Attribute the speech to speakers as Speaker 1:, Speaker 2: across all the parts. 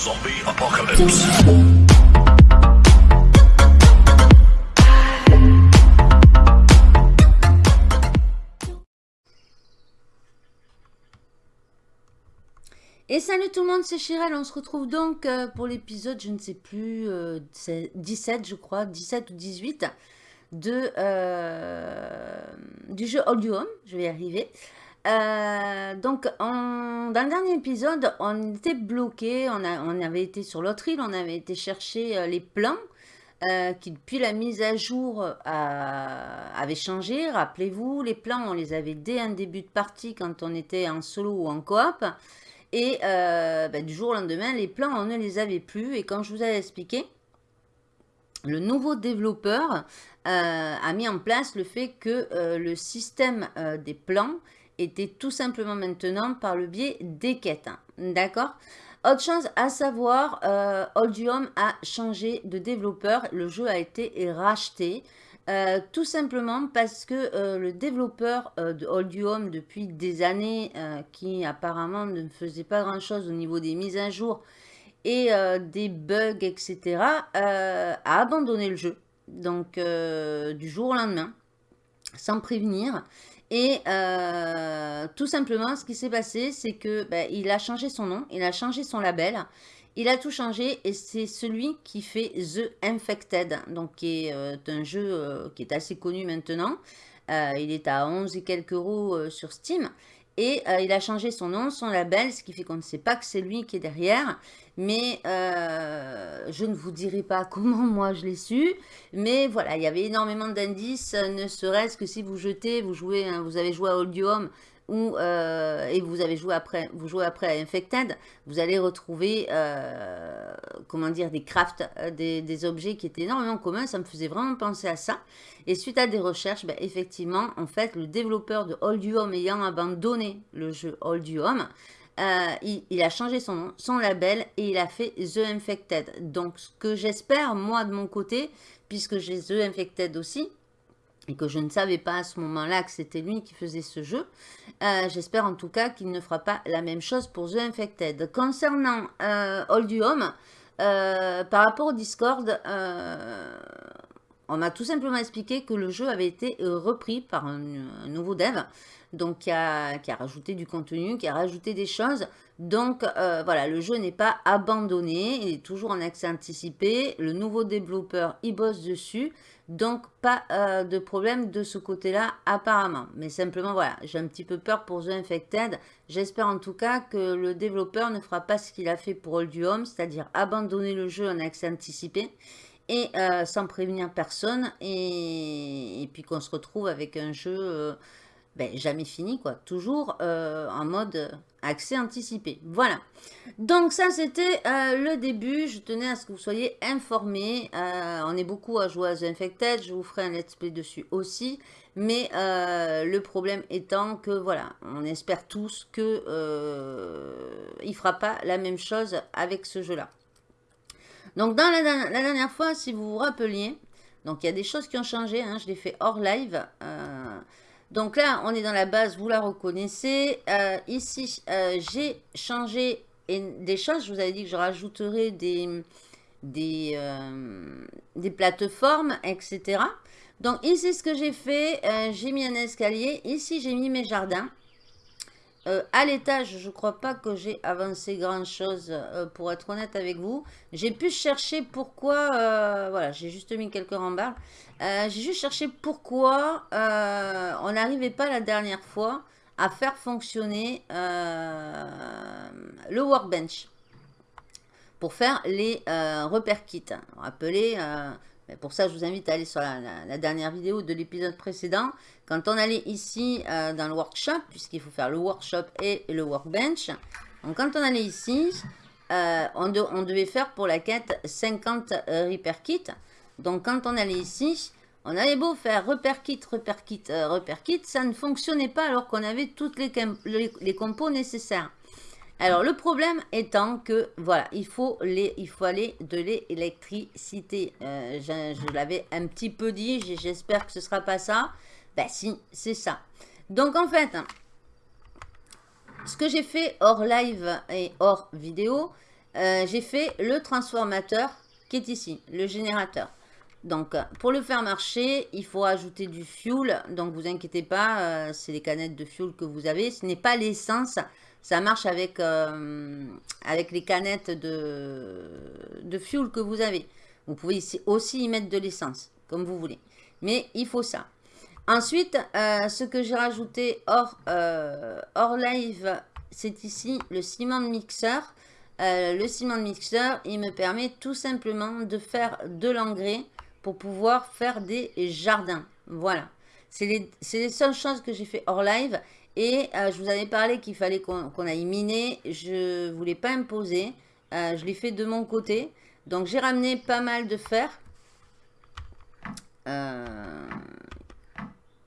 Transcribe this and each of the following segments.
Speaker 1: Zombie apocalypse.
Speaker 2: Et salut tout le monde, c'est Chirel. On se retrouve donc euh, pour l'épisode, je ne sais plus, euh, c'est 17 je crois, 17 ou 18 de, euh, du jeu All You Home. Je vais y arriver. Euh, donc, dans le dernier épisode, on était bloqué, on, avait été sur l'autre île, on avait été chercher euh, les plans euh, qui, depuis la mise à jour, avaient changé. Rappelez-vous, les plans, on les avait dès un début de partie quand on était en solo ou en coop. Et ben, du jour au lendemain, les plans, on ne les avait plus. Et comme je vous avais expliqué, le nouveau développeur a mis en place le fait que le système des plans était tout simplement maintenant par le biais des quêtes. Hein. D'accord? Autre chose à savoir, euh, Oldium a changé de développeur. Le jeu a été racheté. Euh, tout simplement parce que euh, le développeur euh, de Oldium depuis des années, qui apparemment ne faisait pas grand chose au niveau des mises à jour et des bugs, etc., a abandonné le jeu. Donc, du jour au lendemain, sans prévenir. Et euh, tout simplement, ce qui s'est passé, c'est que ben, il a changé son nom, il a changé son label, il a tout changé et c'est celui qui fait The Infected, donc qui est euh, un jeu euh, qui est assez connu maintenant. il est à 11 et quelques euros sur Steam. Et il a changé son nom, son label, ce qui fait qu'on ne sait pas que c'est lui qui est derrière. Mais euh, je ne vous dirai pas comment moi je l'ai su. Mais voilà, il y avait énormément d'indices, ne serait-ce que si vous jetez, vous jouez, vous avez joué à Oldium ou, euh, et vous avez joué après, vous jouez après à Infected, vous allez retrouver, euh, comment dire, des crafts, euh, des, objets qui étaient énormément communs. Ça me faisait vraiment penser à ça. Et suite à des recherches, ben, effectivement, en fait, le développeur de Old Home ayant abandonné le jeu Old Home, il, il, a changé son nom, son label et il a fait The Infected. Donc, ce que j'espère, moi, de mon côté, puisque j'ai The Infected aussi, et que je ne savais pas à ce moment-là que c'était lui qui faisait ce jeu. Euh, j'espère en tout cas qu'il ne fera pas la même chose pour The Infected. Concernant euh, Old Home, euh, par rapport au Discord, euh, on m'a tout simplement expliqué que le jeu avait été repris par un, nouveau dev, donc qui a, rajouté du contenu, qui a rajouté des choses. Donc voilà, le jeu n'est pas abandonné, il est toujours en accès anticipé. Le nouveau développeur y bosse dessus. Donc, pas euh, de problème de ce côté-là, apparemment. Mais simplement, voilà, j'ai un petit peu peur pour The Infected. J'espère en tout cas que le développeur ne fera pas ce qu'il a fait pour Old Home, c'est-à-dire abandonner le jeu en accès anticipé et euh, sans prévenir personne. Et, puis qu'on se retrouve avec un jeu euh, ben, jamais fini, quoi. Toujours en mode accès anticipé. Voilà. Donc ça, c'était euh, le début. Je tenais à ce que vous soyez informés. Euh, on est beaucoup à jouer à The Infected. Je vous ferai un let's play dessus aussi. Mais euh, le problème étant que, voilà, on espère tous que il fera pas la même chose avec ce jeu-là. Donc dans la, dernière fois, si vous vous rappeliez, donc il y a des choses qui ont changé. Hein, je l'ai fait hors live. Donc là, on est dans la base, vous la reconnaissez. Euh, ici, euh, j'ai changé des choses. Je vous avais dit que je rajouterai des, des, euh, des plateformes, etc. Donc ici, ce que j'ai fait, j'ai mis un escalier. Ici, j'ai mis mes jardins. Euh, à l'étage, je ne crois pas que j'ai avancé grand chose euh, pour être honnête avec vous. J'ai pu chercher pourquoi, euh, voilà, j'ai juste mis quelques rembarres. j'ai juste cherché pourquoi on n'arrivait pas la dernière fois à faire fonctionner le workbench pour faire les repères kits. Rappelez, pour ça, je vous invite à aller sur la, dernière vidéo de l'épisode précédent. Quand on allait ici euh, dans le workshop, puisqu'il faut faire le workshop et le workbench. Donc, quand on allait ici, euh, on, devait faire pour la quête 50 euh, repair kits. Donc, quand on allait ici, on avait beau faire repère kit, repère kit, repère kit, ça ne fonctionnait pas alors qu'on avait toutes les, les compos nécessaires. Alors, le problème étant que, voilà, il faut, les, il faut aller de l'électricité. Euh, je, l'avais un petit peu dit, j'espère que ce ne sera pas ça. Ben si, c'est ça. Donc, en fait, ce que j'ai fait hors live et hors vidéo, euh, j'ai fait le transformateur qui est ici, le générateur. Donc, pour le faire marcher, il faut ajouter du fuel. Donc, vous inquiétez pas, euh, c'est les canettes de fuel que vous avez. Ce n'est pas l'essence. Ça marche avec, euh, avec les canettes de, de fuel que vous avez. Vous pouvez aussi y mettre de l'essence, comme vous voulez. Mais il faut ça. Ensuite, euh, ce que j'ai rajouté hors, hors live, c'est ici le ciment mixeur. le ciment mixeur, il me permet tout simplement de faire de l'engrais pour pouvoir faire des jardins. Voilà. C'est les, les, seules choses que j'ai fait hors live. Et euh, je vous avais parlé qu'il fallait qu'on aille miner. Je ne voulais pas imposer. Euh, je l'ai fait de mon côté. Donc j'ai ramené pas mal de fer. Euh,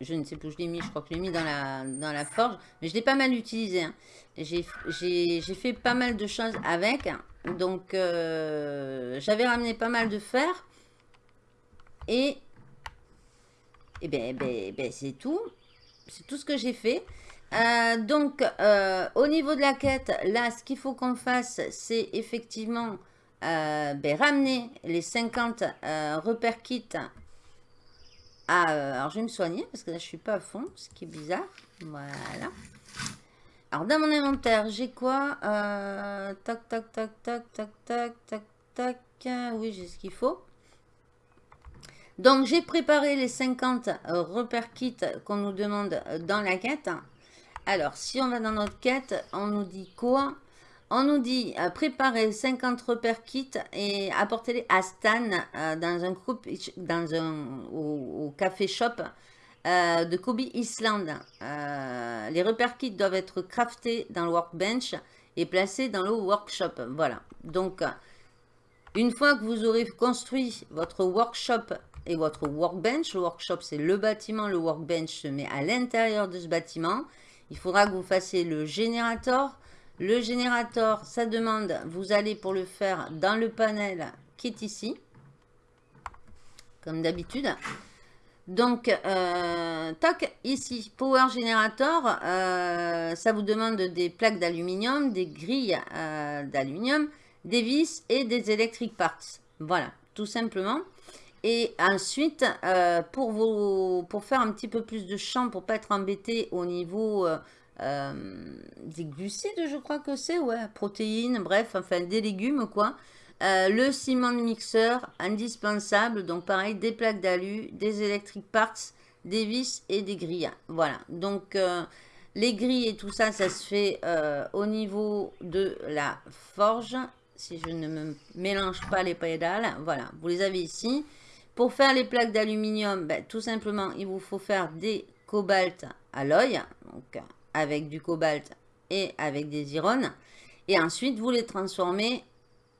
Speaker 2: je ne sais plus où je l'ai mis. Je crois que je l'ai mis dans la, dans la forge. Mais je l'ai pas mal utilisé. Hein. J'ai fait pas mal de choses avec. Donc j'avais ramené pas mal de fer. Et, et ben, ben, ben c'est tout. C'est tout ce que j'ai fait. Euh, donc, euh, au niveau de la quête, là, ce qu'il faut qu'on fasse, c'est effectivement euh, ben, ramener les 50 repères kits à... alors, je vais me soigner parce que là, je suis pas à fond, ce qui est bizarre. Voilà. Alors, dans mon inventaire, j'ai quoi Tac, tac, tac, tac, tac, tac, tac, tac. Oui, j'ai ce qu'il faut. Donc, j'ai préparé les 50 euh, repères kits qu'on nous demande dans la quête. Alors, si on va dans notre quête, on nous dit quoi? On nous dit euh, préparer 50 repères kits et apporter-les à Stan euh, dans un groupe, dans un, au, café shop de Kobe Island. les repères kits doivent être craftés dans le workbench et placés dans le workshop. Voilà. Donc, une fois que vous aurez construit votre workshop et votre workbench. Le workshop, c'est le bâtiment. Le workbench se met à l'intérieur de ce bâtiment. Il faudra que vous fassiez le générateur. Le générateur, ça demande, vous allez pour le faire dans le panel qui est ici. Comme d'habitude. Donc, euh, ici, Power Generator, euh, ça vous demande des plaques d'aluminium, des grilles euh, d'aluminium, des vis et des electric parts. Voilà, tout simplement. Et ensuite, euh, pour, pour faire un petit peu plus de champ, pour pas être embêté au niveau euh, euh, des glucides, je crois que c'est, ouais, protéines, bref, enfin des légumes, quoi. le ciment mixeur, indispensable, donc pareil, des plaques d'alu, des electric parts, des vis et des grilles. Voilà, donc les grilles et tout ça, ça se fait au niveau de la forge, si je ne me mélange pas les pédales. Voilà, vous les avez ici. Pour faire les plaques d'aluminium, ben, tout simplement, il vous faut faire des cobalt alloy, donc avec du cobalt et avec des irones. Et ensuite, vous les transformez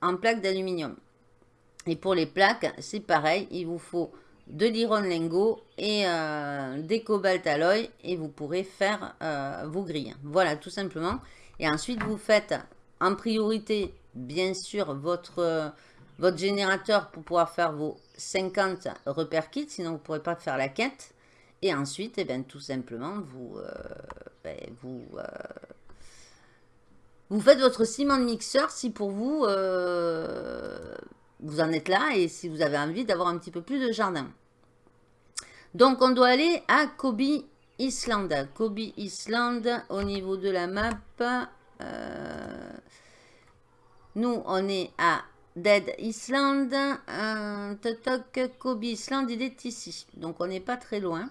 Speaker 2: en plaques d'aluminium. Et pour les plaques, c'est pareil, il vous faut de l'iron lingot et euh, des cobalt alloy et vous pourrez faire euh, vos grilles. Voilà, tout simplement. Et ensuite, vous faites en priorité, bien sûr, votre, votre générateur pour pouvoir faire vos 50 repères kits, sinon vous ne pourrez pas faire la quête. Et ensuite, eh ben, tout simplement, vous, euh, ben, euh, vous faites votre ciment de mixeur si pour vous, euh, vous en êtes là et si vous avez envie d'avoir un petit peu plus de jardin. Donc, on doit aller à Kobe Island. Kobe Island, au niveau de la map, nous, on est à Dead Island, toc, Kobe Island, il est ici. Donc on n'est pas très loin.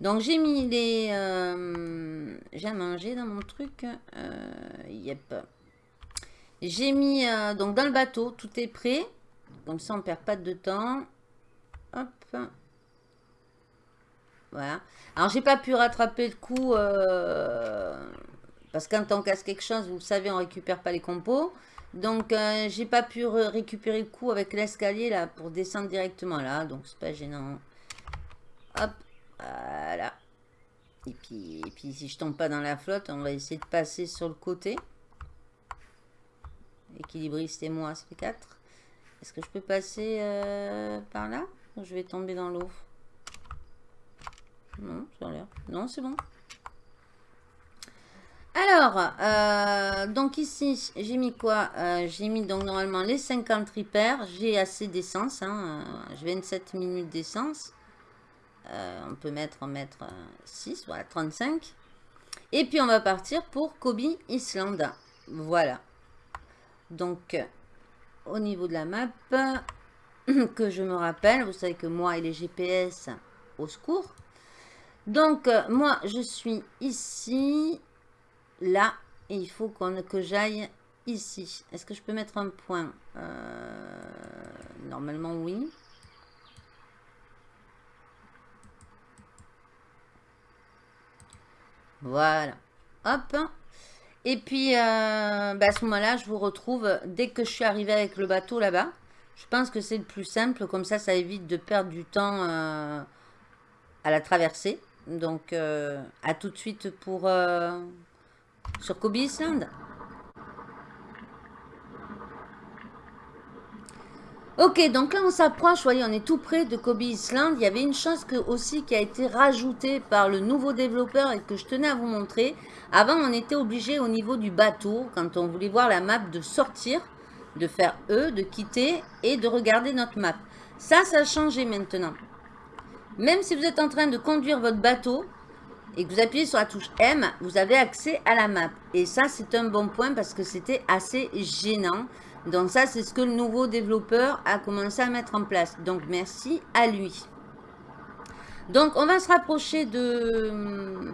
Speaker 2: Donc j'ai mis les... Euh, j'ai à manger dans mon truc. Euh, yep. J'ai mis euh, donc dans le bateau, tout est prêt. Comme ça on perd pas de temps. Hop. Voilà. Alors j'ai pas pu rattraper le coup. parce que quand on casse quelque chose, vous savez, on récupère pas les compos. Donc, euh, j'ai pas pu récupérer le coup avec l'escalier là pour descendre directement là. Donc, c'est pas gênant. Hop, voilà. Et puis, si je tombe pas dans la flotte, on va essayer de passer sur le côté. Équilibriste et moi, fait 4. Est-ce que je peux passer euh, par là? Ou je vais tomber dans l'eau? Non. Non, c'est bon. Alors, euh, donc ici, j'ai mis quoi euh, J'ai mis donc normalement les 50 ripères. J'ai assez d'essence. Hein, j'ai 27 minutes d'essence. on peut mettre, en mettre 6, voilà, 35. Et puis, on va partir pour Kobe Island. Voilà. Donc, au niveau de la map, que je me rappelle, vous savez que moi et les GPS, au secours. Donc, euh, moi, je suis ici, là, il faut qu'on que j'aille ici. Est-ce que je peux mettre un point? Euh, Normalement, oui. Voilà. Hop. Et puis, euh, bah, à ce moment-là, je vous retrouve dès que je suis arrivé avec le bateau là-bas. Je pense que c'est le plus simple. Comme ça, ça évite de perdre du temps à la traversée. Donc, euh, à tout de suite pour euh, sur Kobe Island. Ok, donc là on s'approche, voyez, on est tout près de Kobe Island. Il y avait une chose que, aussi qui a été rajoutée par le nouveau développeur et que je tenais à vous montrer. Avant, on était obligé au niveau du bateau, quand on voulait voir la map, de sortir, de faire E, de quitter et de regarder notre map. Ça, ça a changé maintenant. Même si vous êtes en train de conduire votre bateau et que vous appuyez sur la touche M, vous avez accès à la map. Et ça, c'est un bon point parce que c'était assez gênant. Donc ça, c'est ce que le nouveau développeur a commencé à mettre en place. Donc merci à lui. Donc on va se rapprocher de,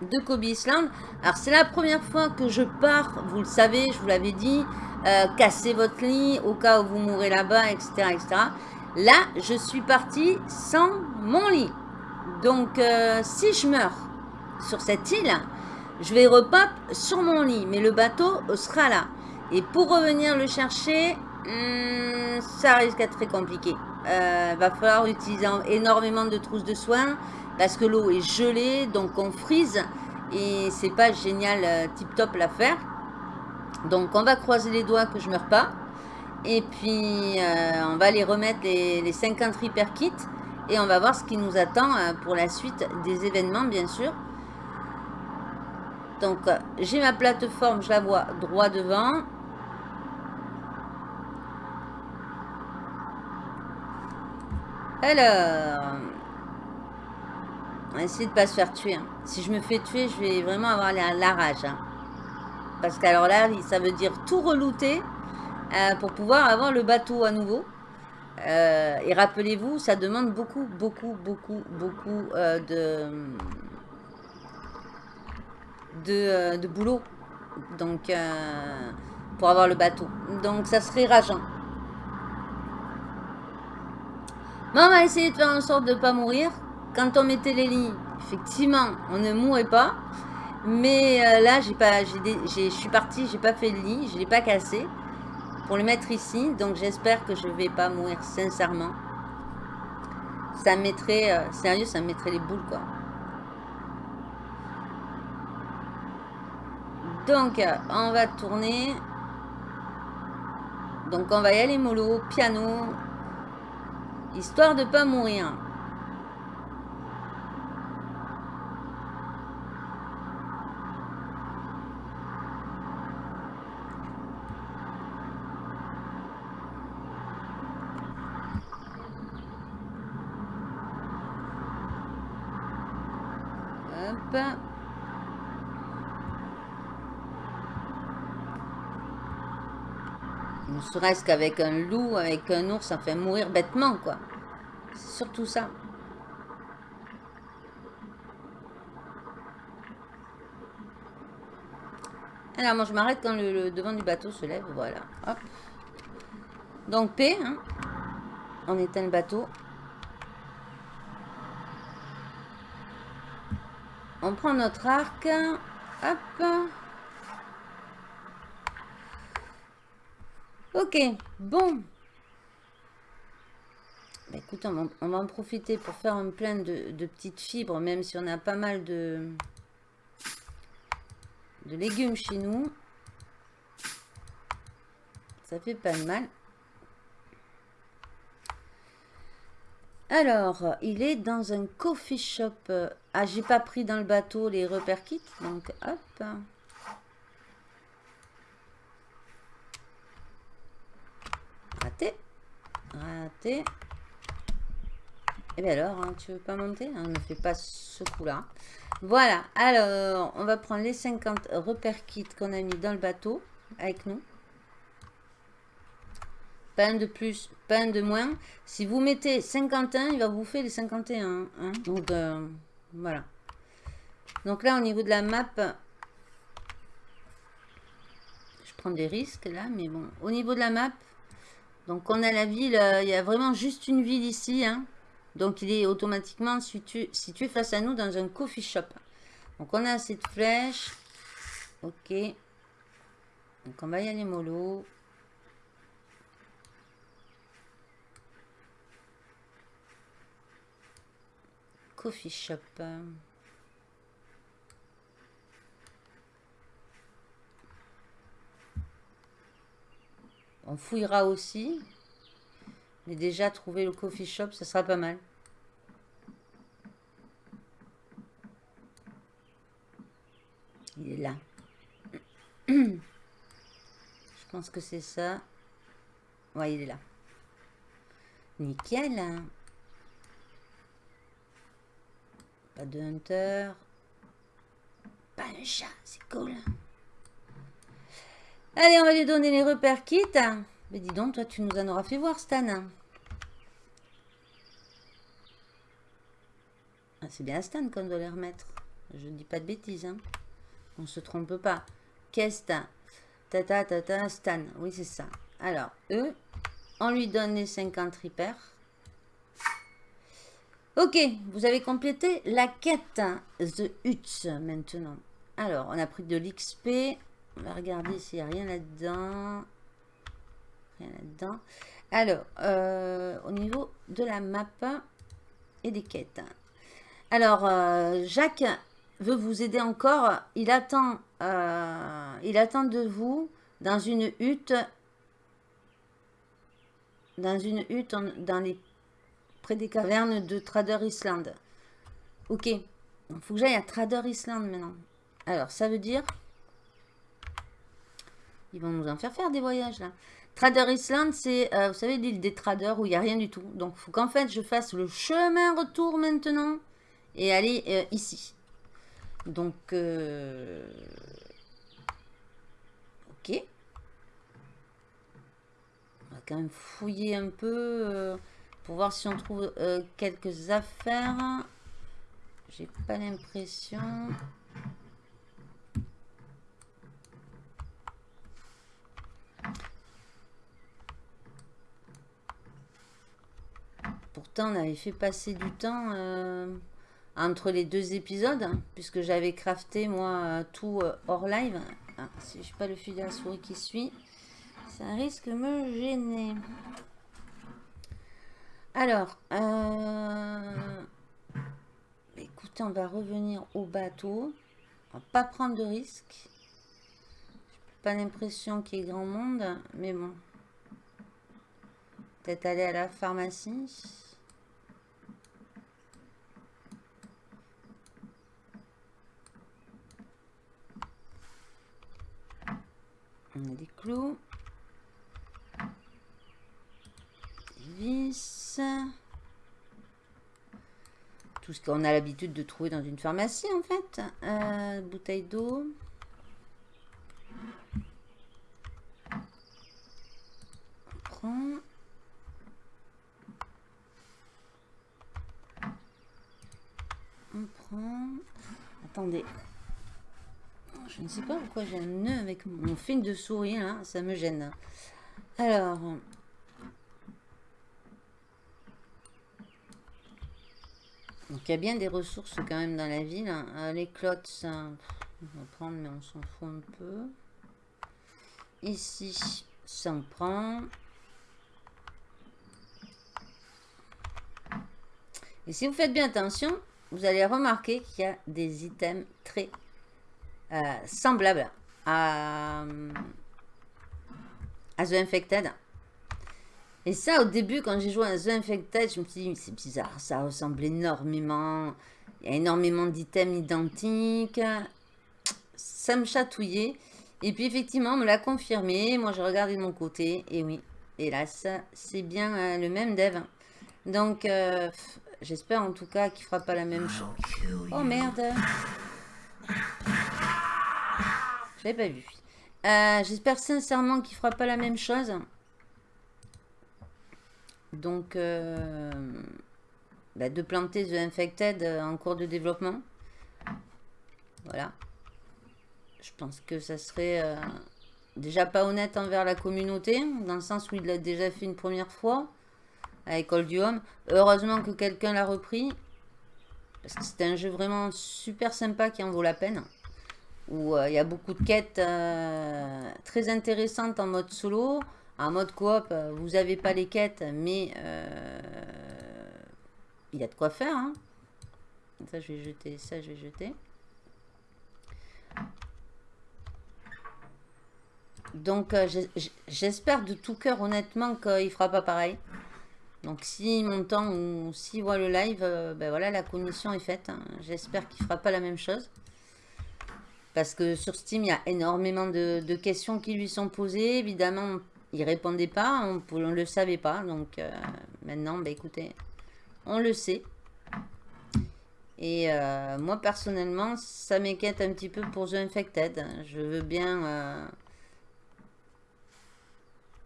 Speaker 2: de Kobe Island. Alors c'est la première fois que je pars, vous le savez, je vous l'avais dit, euh, casser votre lit au cas où vous mourrez là-bas, etc., etc. Là, je suis partie sans mon lit. Donc, euh, si je meurs sur cette île, je vais repop sur mon lit. Mais le bateau sera là. Et pour revenir le chercher, hmm, ça risque d'être très compliqué. Euh, va falloir utiliser énormément de trousses de soins parce que l'eau est gelée, donc on frise et c'est pas génial euh, tip top l'affaire. Donc on va croiser les doigts que je meurs pas. Et puis, euh, on va les remettre les, 50 repair kits. Et on va voir ce qui nous attend euh, pour la suite des événements, bien sûr. Donc, euh, j'ai ma plateforme, je la vois droit devant. Alors, on va essayer de ne pas se faire tuer. Hein. Si je me fais tuer, je vais vraiment avoir la, rage. Hein. Parce qu'alors là, ça veut dire tout relouter euh, pour pouvoir avoir le bateau à nouveau. Euh, et rappelez-vous, ça demande beaucoup, beaucoup, beaucoup, beaucoup euh, de, de, boulot. Donc, pour avoir le bateau. Donc, ça serait rageant. Mais on va essayer de faire en sorte de ne pas mourir. Quand on mettait les lits, effectivement, on ne mourait pas. Mais là, j'ai pas, je suis partie, j'ai pas fait le lit, je l'ai pas cassé pour le mettre ici. Donc j'espère que je vais pas mourir sincèrement. Ça mettrait, euh, sérieux, ça mettrait les boules quoi. Donc euh, on va tourner. Donc on va y aller mollo, piano. Histoire de pas mourir. Ne serait-ce qu'avec un loup, avec un ours, fait mourir bêtement, quoi. C'est surtout ça. Alors, moi, je m'arrête quand le, devant du bateau se lève. Voilà. Donc, P. Hein. On éteint le bateau. On prend notre arc. Hop. Ok, bon. Bah, écoute, on va, en profiter pour faire un plein de, petites fibres, même si on a pas mal de, de légumes chez nous. Ça fait pas de mal. Alors, il est dans un coffee shop. Ah, j'ai pas pris dans le bateau les repères kits, donc hop. Raté. Raté. Et eh bien alors, hein, tu veux pas monter? On ne fait pas ce coup-là. Voilà, alors, on va prendre les 50 repères kits qu'on a mis dans le bateau avec nous. Pas un de plus, pas un de moins. Si vous mettez 51, il va vous faire les 51. Hein. Donc, euh, voilà. Donc là, au niveau de la map, je prends des risques là, mais bon. Au niveau de la map, donc on a la ville, euh, il y a vraiment juste une ville ici. Hein. Donc il est automatiquement situé, face à nous dans un coffee shop. Donc on a cette flèche. Ok. Donc on va y aller mollo. Coffee shop. On fouillera aussi. Mais déjà, trouver le coffee shop, ça sera pas mal. Il est là. Je pense que c'est ça. Ouais, il est là. Nickel. Pas de hunter. Pas un chat, c'est cool. Allez, on va lui donner les repères kits. Mais dis donc, toi, tu nous en auras fait voir, Stan. Ah, c'est bien Stan qu'on doit les remettre. Je ne dis pas de bêtises. Hein. On ne se trompe pas. Qu'est-ce Tata, tata, Stan. Oui, c'est ça. Alors, eux, on lui donne les 50 repères. Ok, vous avez complété la quête The Huts maintenant. Alors, on a pris de l'XP. On va regarder s'il n'y a rien là-dedans. Rien là-dedans. Alors, euh, au niveau de la map et des quêtes. Alors, euh, Jacques veut vous aider encore. Il attend, euh, il attend de vous dans une hutte. Dans une hutte dans les, près des cavernes de Trader Island. Ok. Il faut que j'aille à Trader Island maintenant. Alors, ça veut dire ils vont nous en faire faire des voyages là. Trader Island, c'est, euh, vous savez, l'île des traders où il n'y a rien du tout. Donc, il faut qu'en fait, je fasse le chemin retour maintenant et aller euh, ici. Donc, euh, ok. On va quand même fouiller un peu pour voir si on trouve quelques affaires. J'ai pas l'impression. Pourtant, on avait fait passer du temps euh, entre les deux épisodes, hein, puisque j'avais crafté, moi, euh, tout euh, hors live. Ah, si je pas le fil de la souris qui suit, ça risque de me gêner. Alors, écoutez, on va revenir au bateau. On va pas prendre de risques. Pas l'impression qu'il y ait grand monde, mais bon. Peut-être aller à la pharmacie. On a des clous. Des vis. Tout ce qu'on a l'habitude de trouver dans une pharmacie en fait. Euh, bouteille d'eau. On prend. On prend. Attendez. Je ne sais pas pourquoi j'ai un nœud avec mon film de souris, hein, ça me gêne. Alors... Donc il y a bien des ressources quand même dans la ville. Hein. Euh, les clottes, ça, on va prendre, mais on s'en fout un peu. Ici, ça on prend. Et si vous faites bien attention, vous allez remarquer qu'il y a des items très euh, semblable à, à The Infected. Et ça, au début, quand j'ai joué à The Infected, je me suis dit, c'est bizarre, ça ressemble énormément. Il y a énormément d'items identiques. Ça me chatouillait. Et puis, effectivement, on me l'a confirmé. Moi, j'ai regardé de mon côté. Et oui, hélas, c'est bien euh, le même dev. Donc, euh, j'espère en tout cas qu'il fera pas la même chose. Oh merde Je pas vu. Euh, j'espère sincèrement qu'il fera pas la même chose. Donc, euh, bah, de planter The Infected euh, en cours de développement. Voilà. Je pense que ça serait déjà pas honnête envers la communauté, dans le sens où il l'a déjà fait une première fois avec Old Home. Heureusement que quelqu'un l'a repris, parce que c'est un jeu vraiment super sympa qui en vaut la peine. Où il y a beaucoup de quêtes très intéressantes en mode solo. En mode coop, euh, vous n'avez pas les quêtes, mais euh, il y a de quoi faire. Hein. Ça, je vais jeter. Ça, je vais jeter. Donc, euh, j'espère de tout cœur, honnêtement, qu'il ne fera pas pareil. Donc, si m'entend ou s'il voit le live, ben voilà, la commission est faite. Hein. J'espère qu'il ne fera pas la même chose. Parce que sur Steam, il y a énormément de, questions qui lui sont posées. Évidemment, il répondait pas, on ne le savait pas. Donc euh, maintenant, bah, écoutez, on le sait. Et euh, moi, personnellement, ça m'inquiète un petit peu pour The Infected. Je veux bien euh,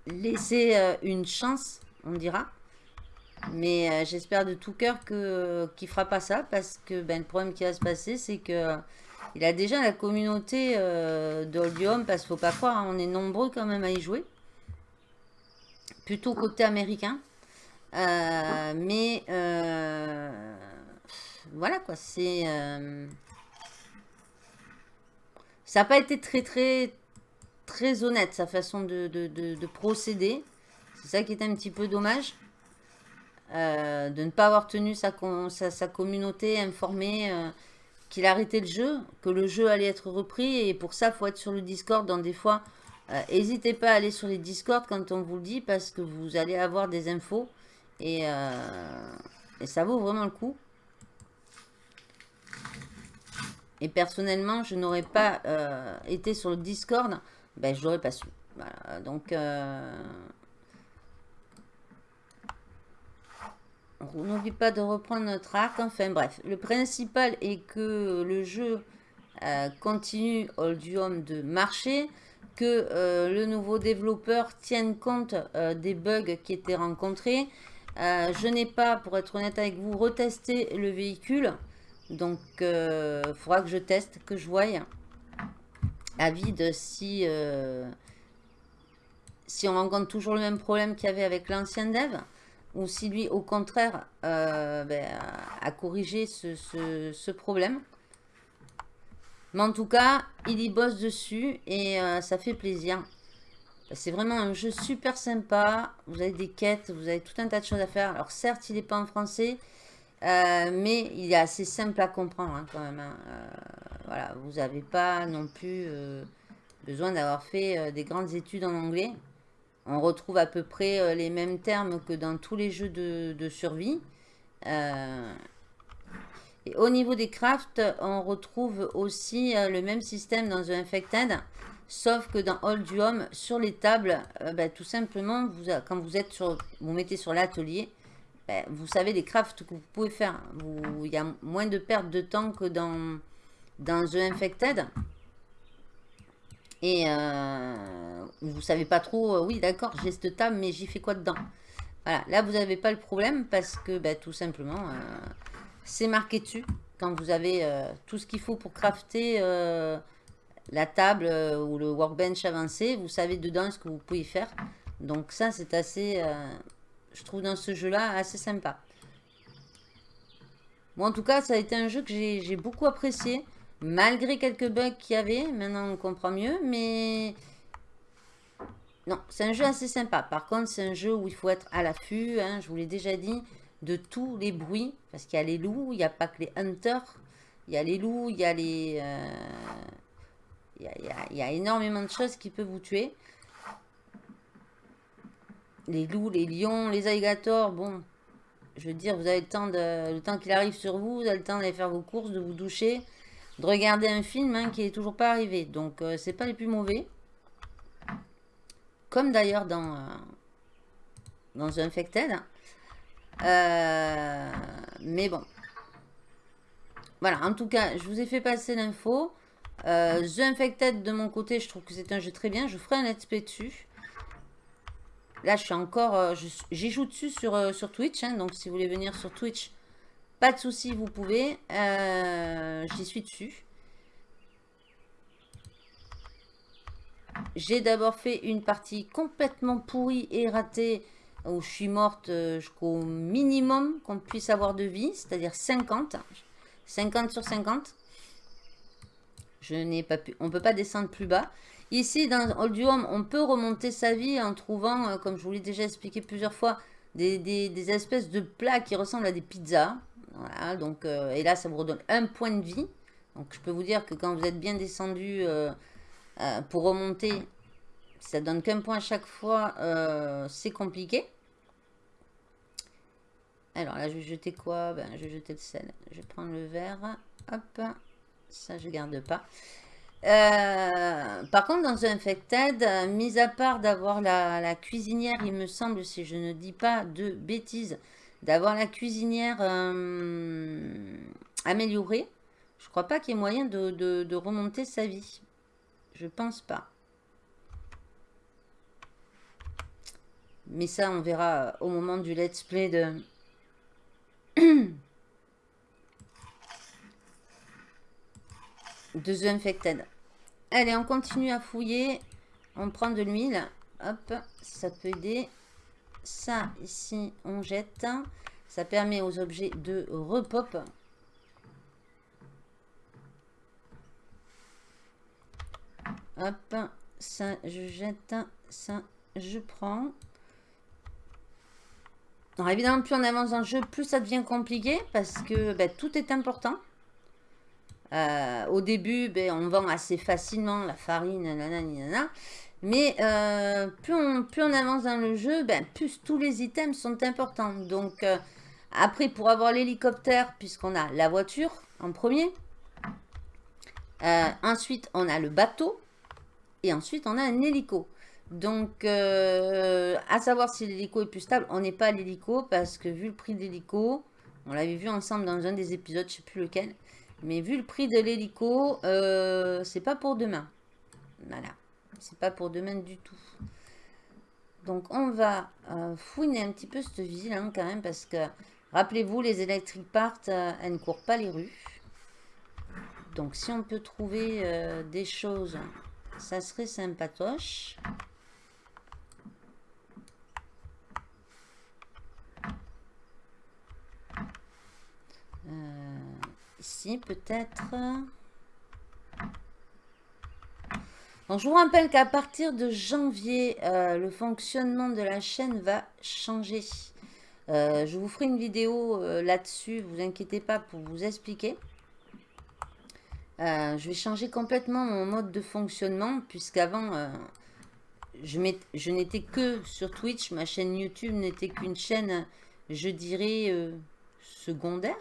Speaker 2: laisser une chance, on dira. Mais j'espère de tout cœur qu'il ne fera pas ça. Parce que ben, le problème qui va se passer, c'est que il a déjà la communauté d'Audium. Parce qu'il ne faut pas croire, hein, on est nombreux quand même à y jouer plutôt côté américain. Euh, mais euh, voilà quoi, c'est... Euh, ça n'a pas été très très très honnête sa façon de, procéder. C'est ça qui est un petit peu dommage. de ne pas avoir tenu sa, sa communauté informée qu'il arrêtait le jeu, que le jeu allait être repris. Et pour ça, il faut être sur le Discord. Dans des fois, euh, n'hésitez pas à aller sur les Discord quand on vous le dit parce que vous allez avoir des infos et, euh, ça vaut vraiment le coup. Et personnellement, je n'aurais pas euh, été sur le Discord, ben, je n'aurais pas su. Donc... on n'oublie pas de reprendre notre arc. Enfin bref, le principal est que le jeu continue Oldium de marcher que euh, le nouveau développeur tienne compte euh, des bugs qui étaient rencontrés. Euh, je n'ai pas, pour être honnête avec vous, retesté le véhicule. Donc, il faudra que je teste, que je voie à vide si on rencontre toujours le même problème qu'il y avait avec l'ancien dev ou si lui, au contraire, ben, a corrigé ce, problème. Mais en tout cas, il y bosse dessus et euh, ça fait plaisir. C'est vraiment un jeu super sympa. Vous avez des quêtes, vous avez tout un tas de choses à faire. Alors certes, il n'est pas en français, euh, mais il est assez simple à comprendre hein, quand même. Hein. Euh, voilà, vous n'avez pas non plus besoin d'avoir fait des grandes études en anglais. On retrouve à peu près les mêmes termes que dans tous les jeux de, survie. Et au niveau des crafts, on retrouve aussi euh, le même système dans The Infected, sauf que dans Old Home, sur les tables, euh, ben, tout simplement, vous, quand vous êtes sur, vous mettez sur l'atelier, ben, vous savez les crafts que vous pouvez faire. il y a moins de perte de temps que dans The Infected. Et euh, vous savez pas trop, euh, oui d'accord, j'ai cette table, mais j'y fais quoi dedans? Voilà, là vous n'avez pas le problème parce que ben, tout simplement, c'est marqué dessus. Quand vous avez euh, tout ce qu'il faut pour crafter euh, la table euh, ou le workbench avancé, vous savez dedans ce que vous pouvez faire. Donc ça, c'est assez, je trouve dans ce jeu-là, assez sympa. Moi, en tout cas, ça a été un jeu que j'ai beaucoup apprécié. Malgré quelques bugs qu'il y avait, maintenant on comprend mieux, mais... Non, c'est un jeu assez sympa. Par contre, c'est un jeu où il faut être à l'affût, hein, je vous l'ai déjà dit de tous les bruits. Parce qu'il y a les loups, il n'y a pas que les hunters. Il y a les loups, il y a les... Euh, il, y a, énormément de choses qui peuvent vous tuer. les loups, les lions, les alligators, bon, je veux dire, vous avez le temps, de, le temps qu'il arrive sur vous, vous avez le temps d'aller faire vos courses, de vous doucher, de regarder un film hein, qui est toujours pas arrivé. Donc, euh, c'est pas les plus mauvais. Comme d'ailleurs dans, euh, dans Infected. Euh, mais bon. Voilà, en tout cas, je vous ai fait passer l'info. The Infected, de mon côté, je trouve que c'est un jeu très bien. Je ferai un let's play dessus. Là, je suis encore... Euh, j'y joue dessus sur, euh, sur Twitch. Hein, donc, si vous voulez venir sur Twitch, pas de souci, vous pouvez. Euh, j'y suis dessus. J'ai d'abord fait une partie complètement pourrie et ratée où je suis morte jusqu'au minimum qu'on puisse avoir de vie, c'est-à-dire 50. 50 sur 50. Je n'ai pas pu, on ne peut pas descendre plus bas. Ici, dans Oldium, on peut remonter sa vie en trouvant, euh, comme je vous l'ai déjà expliqué plusieurs fois, des, espèces de plats qui ressemblent à des pizzas. Voilà, donc, euh, et là, ça vous redonne un point de vie. Donc, je peux vous dire que quand vous êtes bien descendu euh, pour remonter, ça donne qu'un point à chaque fois. C'est compliqué. Alors là, je vais jeter quoi? Ben, Je vais jeter le sel. Je vais prendre le verre. Hop. Ça, je garde pas. Euh, par contre, dans un Infected, mis à part d'avoir la, cuisinière, il me semble, si je ne dis pas de bêtises, d'avoir la cuisinière euh, améliorée, je crois pas qu'il y ait moyen de, remonter sa vie. Je pense pas. Mais ça, on verra au moment du let's play de... de The Infected. Allez, on continue à fouiller. On prend de l'huile. Hop, ça peut aider. Ça, ici, on jette. Ça permet aux objets de repop. Hop, ça, je jette. Ça, je prends. Alors, évidemment, plus on avance dans le jeu, plus ça devient compliqué parce que ben, tout est important. Euh, au début, ben, on vend assez facilement la farine, Mais euh, plus, on, avance dans le jeu, ben, plus tous les items sont importants. Donc, euh, après, pour avoir l'hélicoptère, puisqu'on a la voiture en premier. ensuite, on a le bateau. Et ensuite, on a un hélico. Donc, à savoir si l'hélico est plus stable, on n'est pas à l'hélico parce que vu le prix de l'hélico, on l'avait vu ensemble dans un des épisodes, je ne sais plus lequel, mais vu le prix de l'hélico, euh, c'est pas pour demain. Voilà. C'est pas pour demain du tout. Donc on va euh, fouiner un petit peu cette ville hein, quand même parce que rappelez-vous les électriques partent, euh, elles ne courent pas les rues. Donc si on peut trouver des choses, ça serait sympatoche. Ici, peut-être. Je vous rappelle qu'à partir de janvier, euh, le fonctionnement de la chaîne va changer. Euh, je vous ferai une vidéo euh, là-dessus, vous inquiétez pas pour vous expliquer. je vais changer complètement mon mode de fonctionnement, puisqu'avant, je, n'étais que sur Twitch. Ma chaîne YouTube n'était qu'une chaîne, je dirais, secondaire.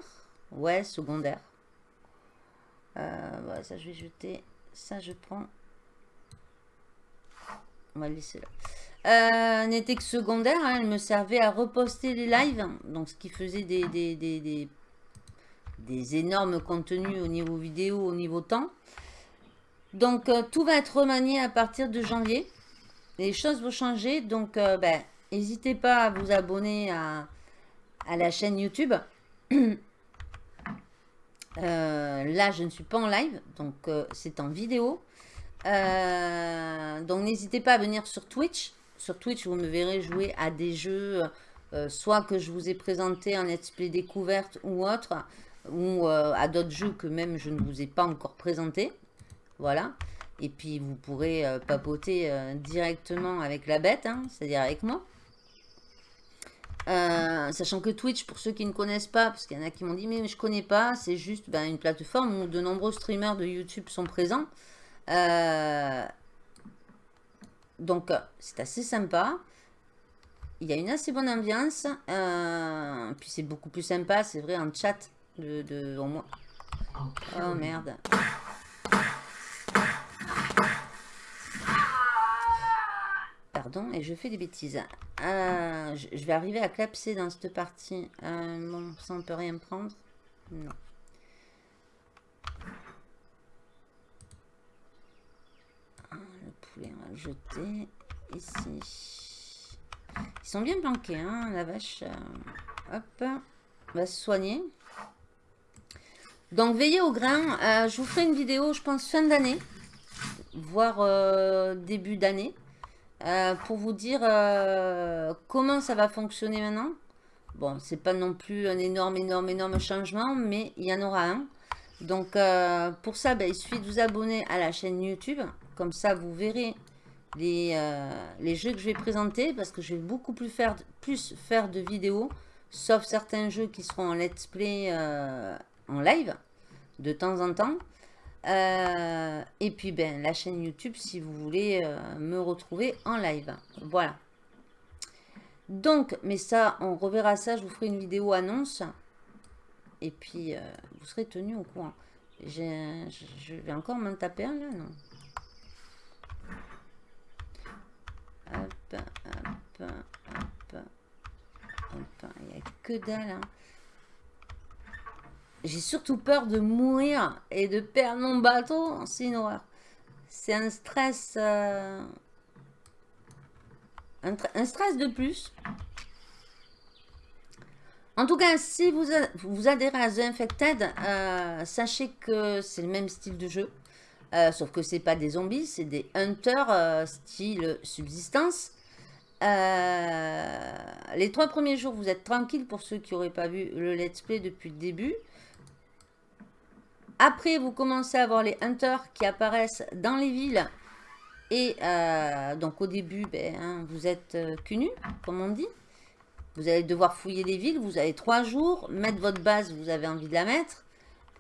Speaker 2: Ouais, secondaire. Ça je vais jeter. Ça je prends. On va le laisser là. Euh, n'était que secondaire, hein. elle me servait à reposter les lives, donc ce qui faisait des, énormes contenus au niveau vidéo, au niveau temps. Donc euh, tout va être remanié à partir de janvier. Les choses vont changer, donc ben, n'hésitez pas à vous abonner à, la chaîne YouTube. Euh, là, je ne suis pas en live, donc euh, c'est en vidéo. Euh, donc, n'hésitez pas à venir sur Twitch. Sur Twitch, vous me verrez jouer à des jeux, soit que je vous ai présenté en let's play découverte ou autre, ou à d'autres jeux que même je ne vous ai pas encore présenté. Voilà. Et puis, vous pourrez papoter directement avec la bête, hein, c'est-à-dire avec moi. Euh, sachant que Twitch, pour ceux qui ne connaissent pas, parce qu'il y en a qui m'ont dit, mais je connais pas, c'est juste ben, une plateforme où de nombreux streamers de YouTube sont présents. Euh, donc, c'est assez sympa. il y a une assez bonne ambiance. puis c'est beaucoup plus sympa, c'est vrai, en chat. De, de, au moins... Oh merde. Pardon, et je fais des bêtises. Euh, je, vais arriver à clapser dans cette partie. Euh, bon, ça on peut rien prendre. Non. Ah, le jeter ici. Ils sont bien planqués, hein, la vache. Euh, hop, va se soigner. Donc, veillez au grain. je vous ferai une vidéo, je pense, fin d'année, voire début d'année. Euh, pour vous dire euh, comment ça va fonctionner maintenant. Bon, c'est pas non plus un énorme, énorme, énorme changement, mais il y en aura un. Donc, euh, pour ça, ben, il suffit de vous abonner à la chaîne YouTube. Comme ça, vous verrez les, les jeux que je vais présenter, parce que je vais beaucoup plus faire, plus faire de vidéos, sauf certains jeux qui seront en let's play en live, de temps en temps. Euh, et puis, ben, la chaîne YouTube si vous voulez euh, me retrouver en live. Voilà. Donc, mais ça, on reverra ça. Je vous ferai une vidéo annonce. Et puis, euh, vous serez tenu au courant. Je vais encore m'en taper un, là, non? Hop, hop, hop, hop. Il n'y a que dalle, hein. J'ai surtout peur de mourir et de perdre mon bateau. C'est une. C'est un stress... Euh, un, stress de plus. En tout cas, si vous, vous adhérez à The Infected, euh, sachez que c'est le même style de jeu. Euh, sauf que c'est pas des zombies, c'est des hunters style subsistance. les trois premiers jours, vous êtes tranquille pour ceux qui n'auraient pas vu le let's play depuis le début. Après, vous commencez à voir les hunters qui apparaissent dans les villes. Et euh, donc au début, ben, hein, vous êtes euh, comme on dit. Vous allez devoir fouiller les villes. Vous avez trois jours. Mettre votre base, vous avez envie de la mettre.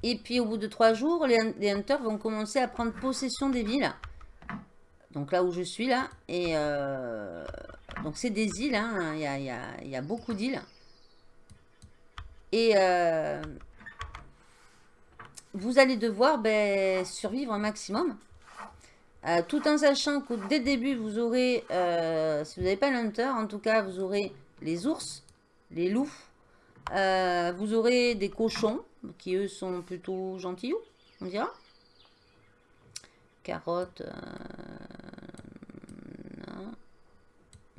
Speaker 2: Et puis au bout de trois jours, les, hunters vont commencer à prendre possession des villes. Donc là où je suis là. Et euh, donc c'est des îles. Hein. Il, y a, beaucoup d'îles. Et euh, vous allez devoir ben, survivre un maximum. Euh, tout en sachant que dès le début, vous aurez, si vous n'avez pas l'hunter, en tout cas, vous aurez les ours, les loups, vous aurez des cochons, qui eux sont plutôt gentils, on dira. Carottes,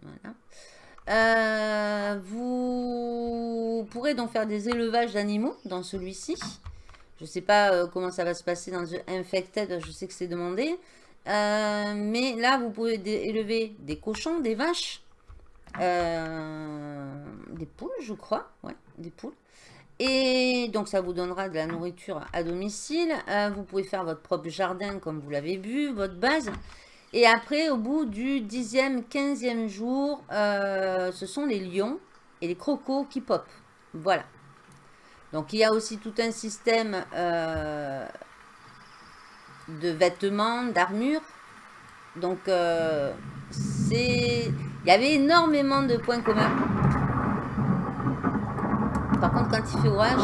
Speaker 2: voilà. vous pourrez donc faire des élevages d'animaux dans celui-ci. Je ne sais pas euh, comment ça va se passer dans The Infected, je sais que c'est demandé. Euh, mais là, vous pouvez élever des cochons, des vaches, euh, des poules, je crois. Ouais, des poules. Et donc, ça vous donnera de la nourriture à domicile. vous pouvez faire votre propre jardin, comme vous l'avez vu, votre base. Et après, au bout du 10e, 15e jour, ce sont les lions et les crocos qui pop. Voilà. Donc, il y a aussi tout un système euh, de vêtements, d'armure. Donc, euh, c'est... Il y avait énormément de points communs. Par contre, quand il fait orage,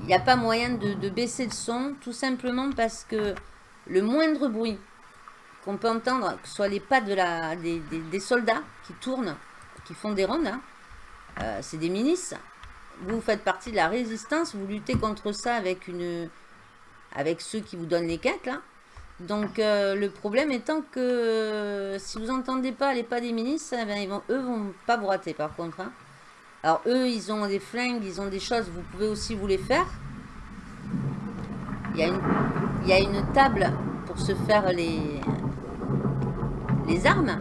Speaker 2: il n'y a pas moyen de, baisser le son, tout simplement parce que le moindre bruit qu'on peut entendre, que ce soit les pas de la, des, soldats qui tournent, qui font des rondes, hein, euh, c'est des milices, vous faites partie de la résistance, vous luttez contre ça avec, une, avec ceux qui vous donnent les quêtes, là. Donc, euh, le problème étant que euh, si vous n'entendez pas les pas des ministres, eh ben, ils vont, pas vous rater, par contre. Hein. Alors, eux, ils ont des flingues, ils ont des choses, vous pouvez aussi vous les faire. Il y a une, table pour se faire les, les armes.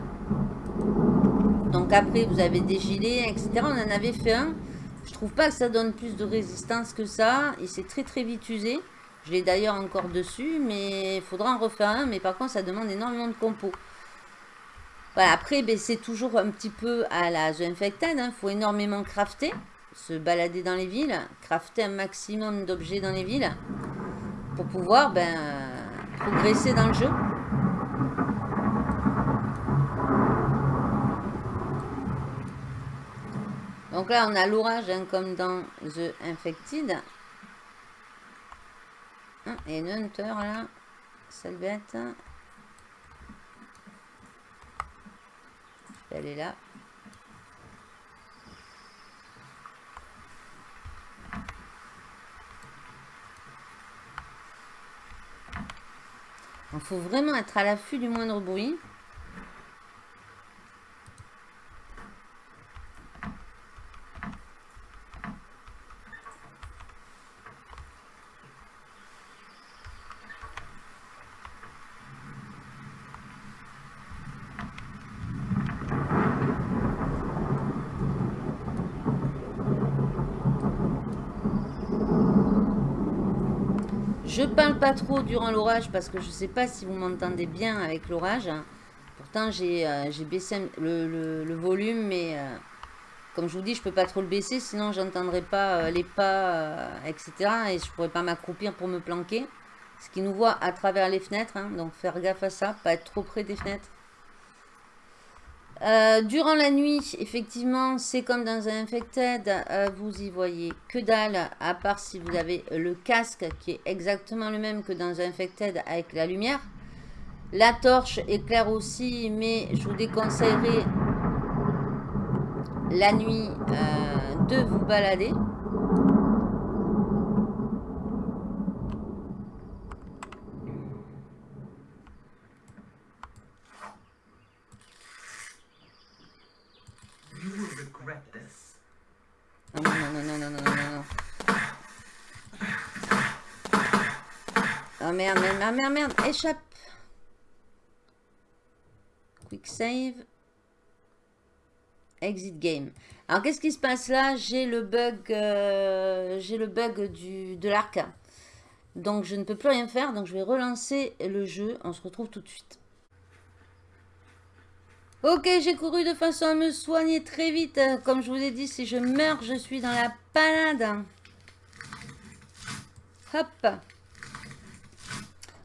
Speaker 2: Donc après, vous avez des gilets, etc. On en avait fait un. Je trouve pas que ça donne plus de résistance que ça. Et c'est très très vite usé. Je l'ai d'ailleurs encore dessus, mais il faudra en refaire un. Mais par contre, ça demande énormément de compos. Voilà, après, ben, c'est toujours un petit peu à la The Infected. Il hein. faut énormément crafter, se balader dans les villes, crafter un maximum d'objets dans les villes pour pouvoir ben, progresser dans le jeu. Donc là, on a l'orage, hein, comme dans The Infected. Ah, et une Hunter, là. Sale Elle est là. Il faut vraiment être à l'affût du moindre bruit. Je parle pas trop durant l'orage parce que je sais pas si vous m'entendez bien avec l'orage. Pourtant, j'ai euh, baissé le, volume, mais euh, comme je vous dis, je peux pas trop le baisser, sinon j'entendrai pas euh, les pas, etc. Et je pourrais pas m'accroupir pour me planquer. Ce qui nous voit à travers les fenêtres, hein. donc faire gaffe à ça, pas être trop près des fenêtres. Euh, durant la nuit, effectivement, c'est comme dans un Infected, euh, vous y voyez que dalle, à part si vous avez le casque qui est exactement le même que dans un Infected avec la lumière. La torche éclaire aussi, mais je vous déconseillerais la nuit euh, de vous balader. Non, non, non, non, non, non, non, non. Oh merde, merde, merde, merde, échappe. Quick save. Exit game. Alors, qu'est-ce qui se passe là? J'ai le bug, euh, j'ai le bug du, de l'arc. Donc, je ne peux plus rien faire. Donc, je vais relancer le jeu. On se retrouve tout de suite. Ok, j'ai couru de façon à me soigner très vite. Comme je vous ai dit, si je meurs, je suis dans la panade. Hop.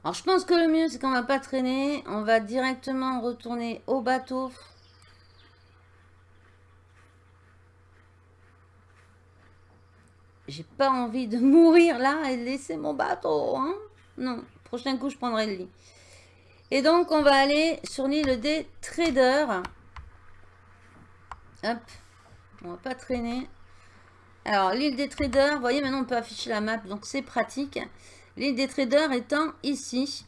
Speaker 2: Alors, je pense que le mieux, c'est qu'on va pas traîner. On va directement retourner au bateau. J'ai pas envie de mourir là et laisser mon bateau. Hein non, prochain coup, je prendrai le lit. Et donc, on va aller sur l'île des traders. Hop. On va pas traîner. Alors, l'île des traders, vous voyez, maintenant on peut afficher la map, donc c'est pratique. L'île des traders étant ici.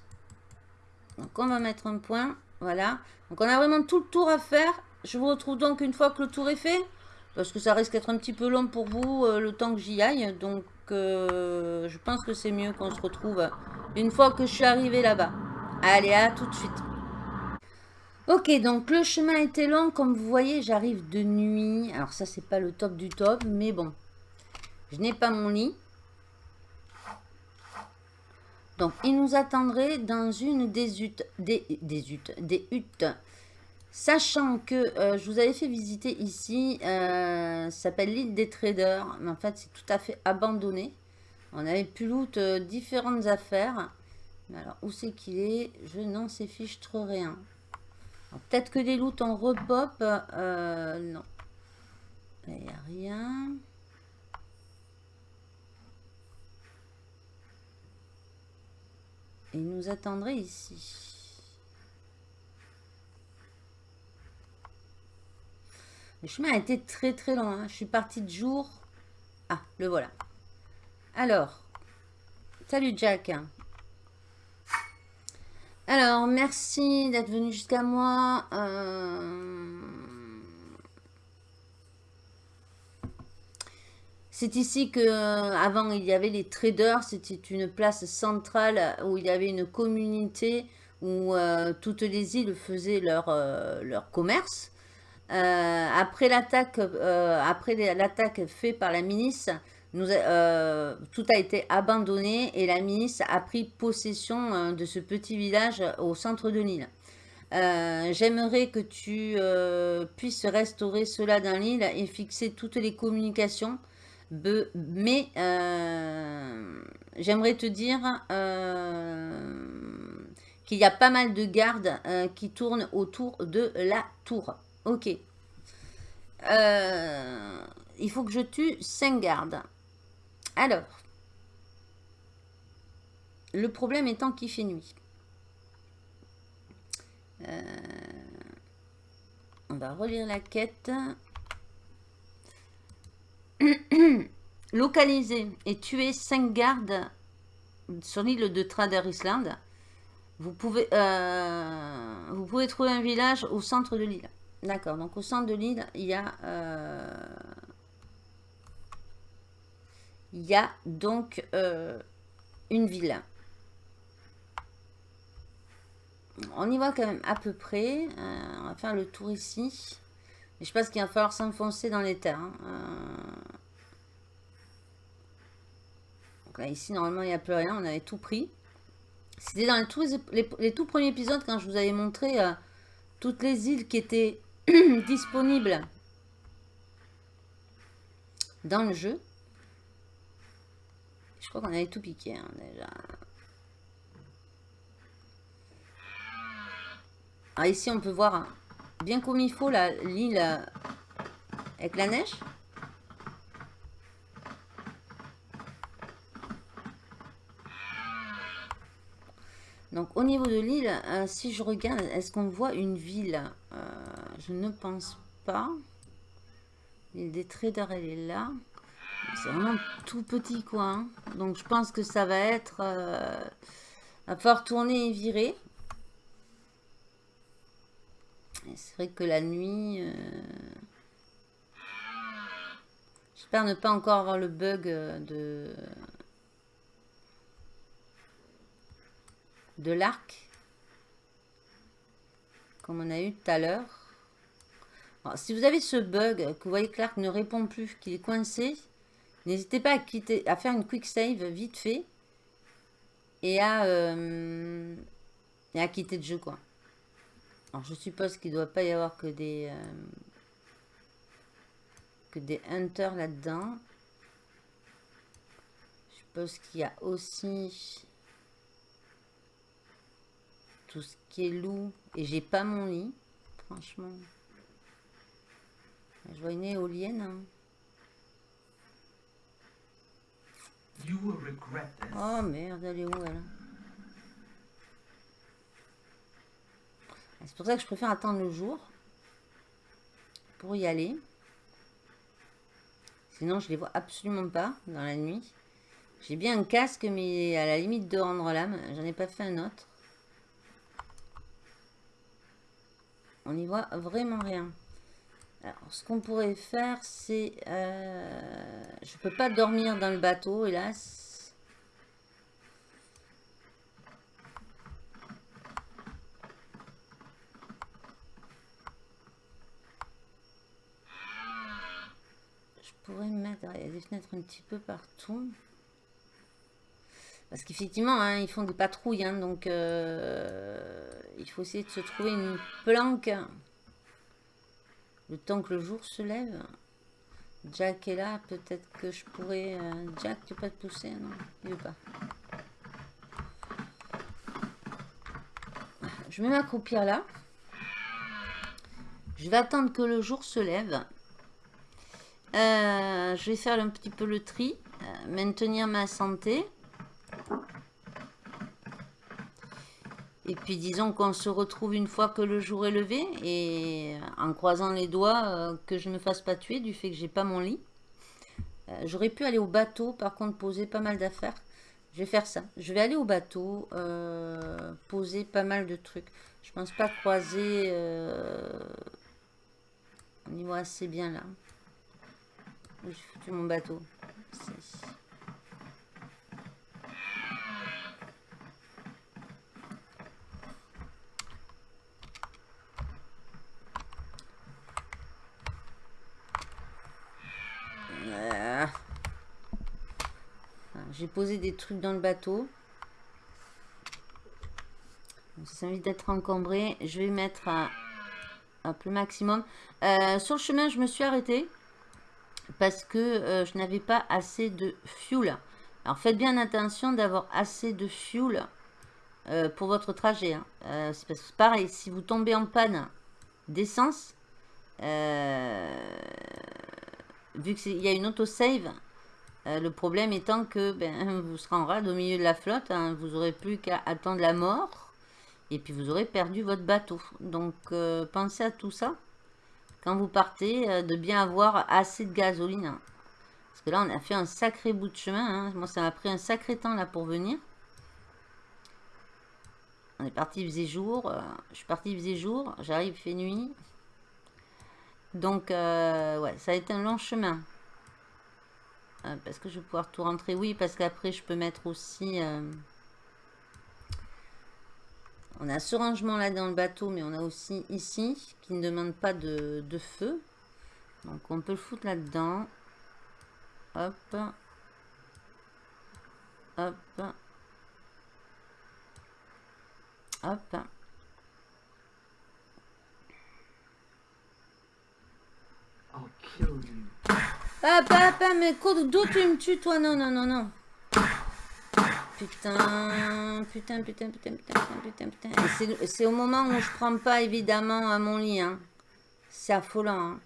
Speaker 2: Donc, on va mettre un point. Voilà. Donc, on a vraiment tout le tour à faire. Je vous retrouve donc une fois que le tour est fait. Parce que ça risque d'être un petit peu long pour vous, euh, le temps que j'y aille. Donc, euh, je pense que c'est mieux qu'on se retrouve une fois que je suis arrivé là-bas. Allez, à tout de suite. Ok, donc le chemin était long. Comme vous voyez, j'arrive de nuit. Alors ça, c'est pas le top du top, mais bon. Je n'ai pas mon lit. Donc, il nous attendrait dans une des huttes. Des. Sachant que euh, je vous avais fait visiter ici, euh, ça s'appelle l'île des traders. Mais en fait, c'est tout à fait abandonné. On avait pu loot euh, différentes affaires. Alors, où c'est qu'il est? Je n'en sais fiche trop rien. Peut-être que des loots en repop. Euh, non. Il n'y a rien. il nous attendrait ici. Le chemin a été très très long. Hein. Je suis partie de jour. Ah, le voilà. Alors, salut Jack. Alors, merci d'être venu jusqu'à moi. Euh, c'est ici que avant il y avait les traders, c'était une place centrale où il y avait une communauté où euh, toutes les îles faisaient leur, euh, leur commerce. après l'attaque après l'attaque faite par la milice, euh, tout a été abandonné et la ministre a pris possession euh, de ce petit village au centre de l'île. Euh, j'aimerais que tu puisses restaurer cela dans l'île et fixer toutes les communications. mais j'aimerais te dire qu'il y a pas mal de gardes qui tournent autour de la tour. Ok. il faut que je tue 5 gardes. Alors, le problème étant qu'il fait nuit. Euh, on va relire la quête. Localiser et tuer 5 gardes sur l'île de Trader Island. Vous pouvez, euh, vous pouvez trouver un village au centre de l'île. D'accord, donc au centre de l'île, il y a... Euh, il y a donc euh, une ville. On y voit quand même à peu près. on va faire le tour ici. Mais je pense qu'il va falloir s'enfoncer dans les terres. Hein. Là, ici, normalement, il n'y a plus rien. On avait tout pris. C'était dans les, les, tout premiers épisodes quand je vous avais montré euh, toutes les îles qui étaient disponibles dans le jeu. Je crois qu'on avait tout piqué hein, déjà. Ah, ici, on peut voir hein, bien comme il faut l'île euh, avec la neige. Donc au niveau de l'île, euh, si je regarde, est-ce qu'on voit une ville? Euh, Je ne pense pas. L'île des traders, elle est là. C'est vraiment tout petit coin. Donc je pense que ça va être... Euh, va falloir tourner et virer. C'est vrai que la nuit... Euh, j'espère ne pas encore avoir le bug de... de l'arc. Comme on a eu tout à l'heure. Si vous avez ce bug, que vous voyez que l'arc ne répond plus, qu'il est coincé, n'hésitez pas à, quitter, à faire une quick save vite fait et à, euh, et à quitter le jeu. quoi. Alors je suppose qu'il ne doit pas y avoir que des, euh, que des hunters là-dedans. Je suppose qu'il y a aussi tout ce qui est loup. Et j'ai pas mon lit, franchement. Je vois une éolienne. Hein. Oh merde, elle est où elle C'est pour ça que je préfère attendre le jour pour y aller. Sinon, je les vois absolument pas dans la nuit. J'ai bien un casque, mais à la limite de rendre l'âme. J'en ai pas fait un autre. On n'y voit vraiment rien. Alors, ce qu'on pourrait faire, c'est... Euh, je peux pas dormir dans le bateau, hélas. Je pourrais mettre des fenêtres un petit peu partout. Parce qu'effectivement, hein, ils font des patrouilles, hein, donc euh, il faut essayer de se trouver une planque le temps que le jour se lève. Jack est là, peut-être que je pourrais... Euh, Jack, tu peux pas te pousser Non, il veut pas. Je vais m'accroupir là. Je vais attendre que le jour se lève. Euh, je vais faire un petit peu le tri. Euh, maintenir ma santé. Et puis disons qu'on se retrouve une fois que le jour est levé et en croisant les doigts euh, que je ne me fasse pas tuer du fait que j'ai pas mon lit. Euh, j'aurais pu aller au bateau par contre poser pas mal d'affaires. Je vais faire ça. Je vais aller au bateau euh, poser pas mal de trucs. Je pense pas croiser... On y voit assez bien là. J'ai foutu mon bateau. J'ai posé des trucs dans le bateau. Ça envie d'être encombré. Je vais mettre un, peu le maximum. Euh, sur le chemin, je me suis arrêtée parce que euh, je n'avais pas assez de fuel. Alors faites bien attention d'avoir assez de fuel euh, pour votre trajet. Hein. c'est pareil, si vous tombez en panne d'essence, vu qu'il y a une autosave, euh, le problème étant que ben, vous serez en rade au milieu de la flotte, hein, vous aurez plus qu'à attendre la mort, et puis vous aurez perdu votre bateau. Donc euh, pensez à tout ça, quand vous partez, de bien avoir assez de gasoline. Parce que là on a fait un sacré bout de chemin, hein. moi ça m'a pris un sacré temps là pour venir. On est parti, il faisait jour, je suis parti, faisait jour, j'arrive, fait nuit. Donc, euh, ouais, ça a été un long chemin. Euh, parce que je vais pouvoir tout rentrer. Oui, parce qu'après, je peux mettre aussi... Euh, on a ce rangement là dans le bateau, mais on a aussi ici, qui ne demande pas de, de feu. Donc, on peut le foutre là-dedans. Hop. Hop. Hop. Ah, papa, mais d'où tu me tues, toi? Non, non, non, non. Putain, putain, putain, putain, putain, putain, putain. C'est au moment où je prends pas, évidemment, à mon lit. Hein. C'est affolant. Hein.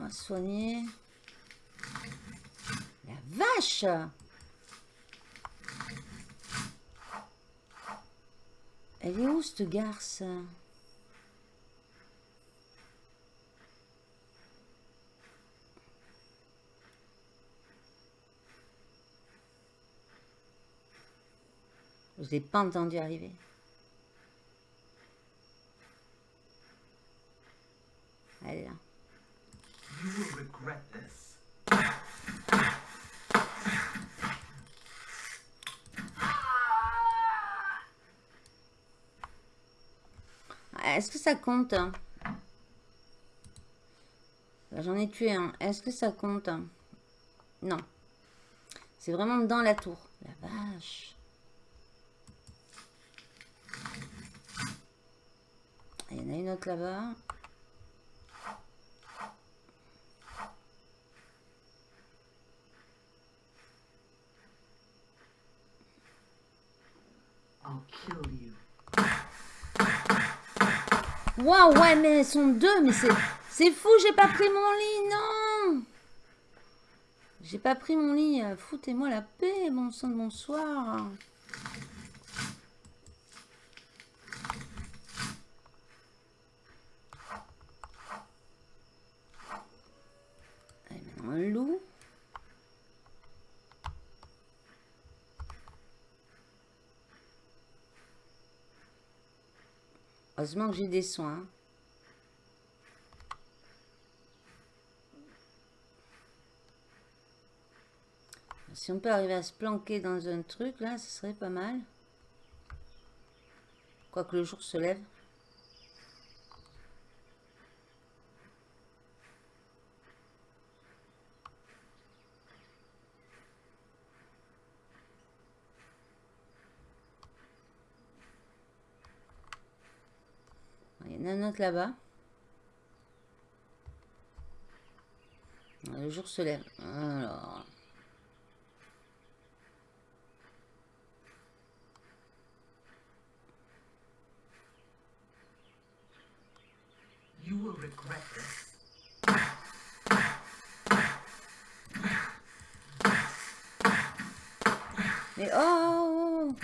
Speaker 2: On va soigner. La vache Elle est où cette garce? Je n'ai pas entendu arriver. Elle est là. Est-ce que ça compte? Hein J'en ai tué un. Est-ce que ça compte? Non. C'est vraiment dans la tour. La vache. Il y en a une autre là-bas. Waouh, ouais, mais elles sont deux, mais c'est fou, j'ai pas pris mon lit, non J'ai pas pris mon lit, foutez-moi la paix, bon sang de bonsoir. Allez, maintenant un loup. Heureusement que j'ai des soins. Si on peut arriver à se planquer dans un truc, là, ce serait pas mal. Quoique le jour se lève. Là-bas. Le jour se lève. Alors... You will regret this. Oh.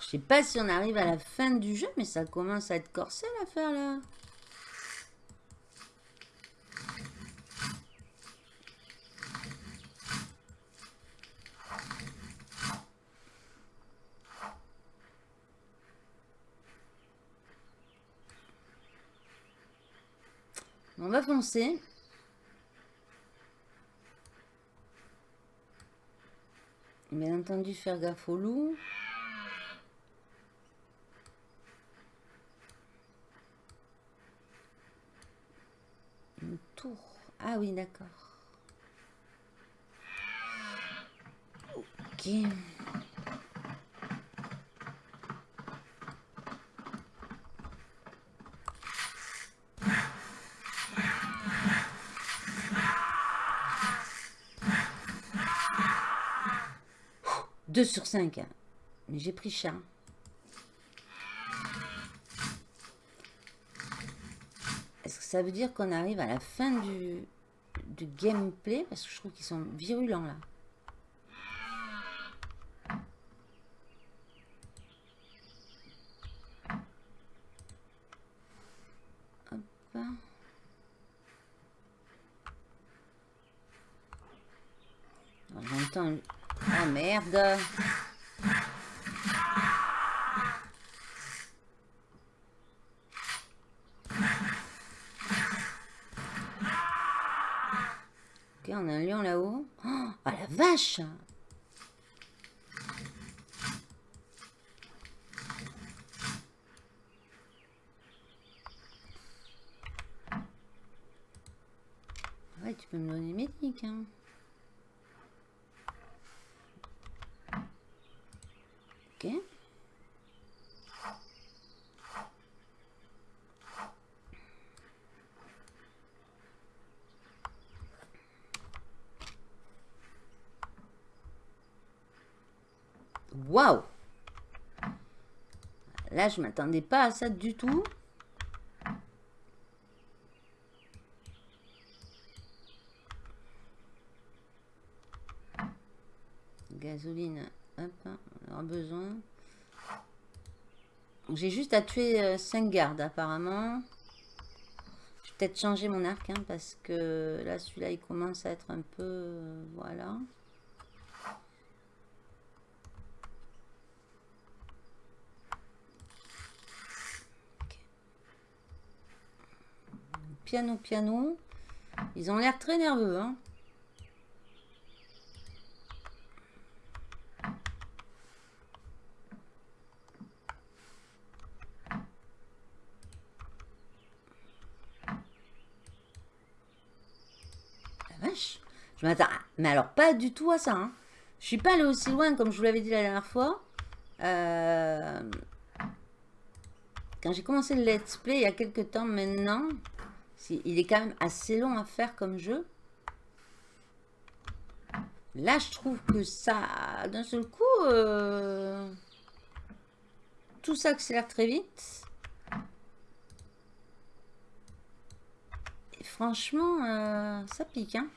Speaker 2: Je sais pas si on arrive à la fin du jeu, mais ça commence à être corsé l'affaire là. On va foncer. Bien entendu, faire gaffe au loup. Ah oui, d'accord. Ok. 2 sur 5. Mais j'ai pris cher. Est-ce que ça veut dire qu'on arrive à la fin du, du gameplay Parce que je trouve qu'ils sont virulents là. J'entends... Oh merde on a un lion là-haut. Oh, la vache Ouais, tu peux me donner mes tics, hein. Ok. Waouh Là, je m'attendais pas à ça du tout. Gasoline, hop, on aura besoin. J'ai juste à tuer 5 euh, gardes apparemment. Je vais peut-être changer mon arc hein, parce que là celui-là il commence à être un peu... Euh, voilà. Piano, piano. Ils ont l'air très nerveux. Hein. La vache. Je m'attends. Mais alors, pas du tout à ça. Hein. Je suis pas allé aussi loin, comme je vous l'avais dit la dernière fois. Euh, quand j'ai commencé le let's play il y a quelques temps maintenant, il est quand même assez long à faire comme jeu. Là, je trouve que ça, d'un seul coup, euh, tout s'accélère très vite. Et franchement, euh, ça pique. Hein.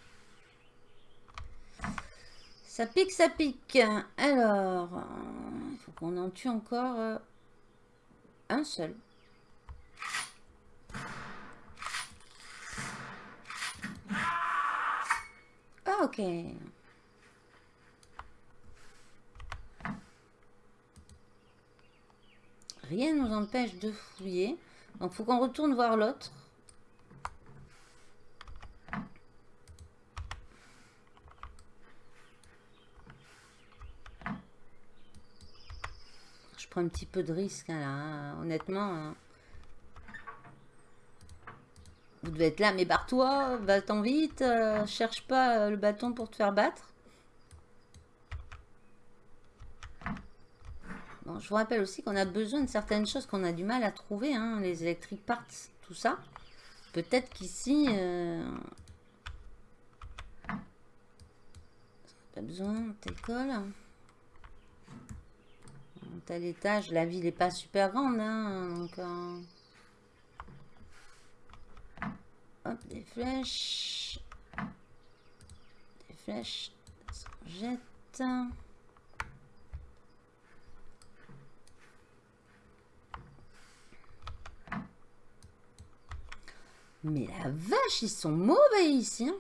Speaker 2: Ça pique, ça pique. Alors, il faut qu'on en tue encore euh, un seul. Ok. Rien ne nous empêche de fouiller. Donc, faut qu'on retourne voir l'autre. Je prends un petit peu de risque, hein, là, hein. honnêtement. Hein. Vous devez être là, mais barre-toi, va-t'en vite, euh, cherche pas euh, le bâton pour te faire battre. Bon, je vous rappelle aussi qu'on a besoin de certaines choses qu'on a du mal à trouver, hein, les electric parts, tout ça. Peut-être qu'ici... Euh... Pas besoin, t'école. Tel étage, la ville n'est pas super grande, hein, donc... Hop, des flèches. Des flèches. Ça jette. Mais la vache, ils sont mauvais ici. Hein.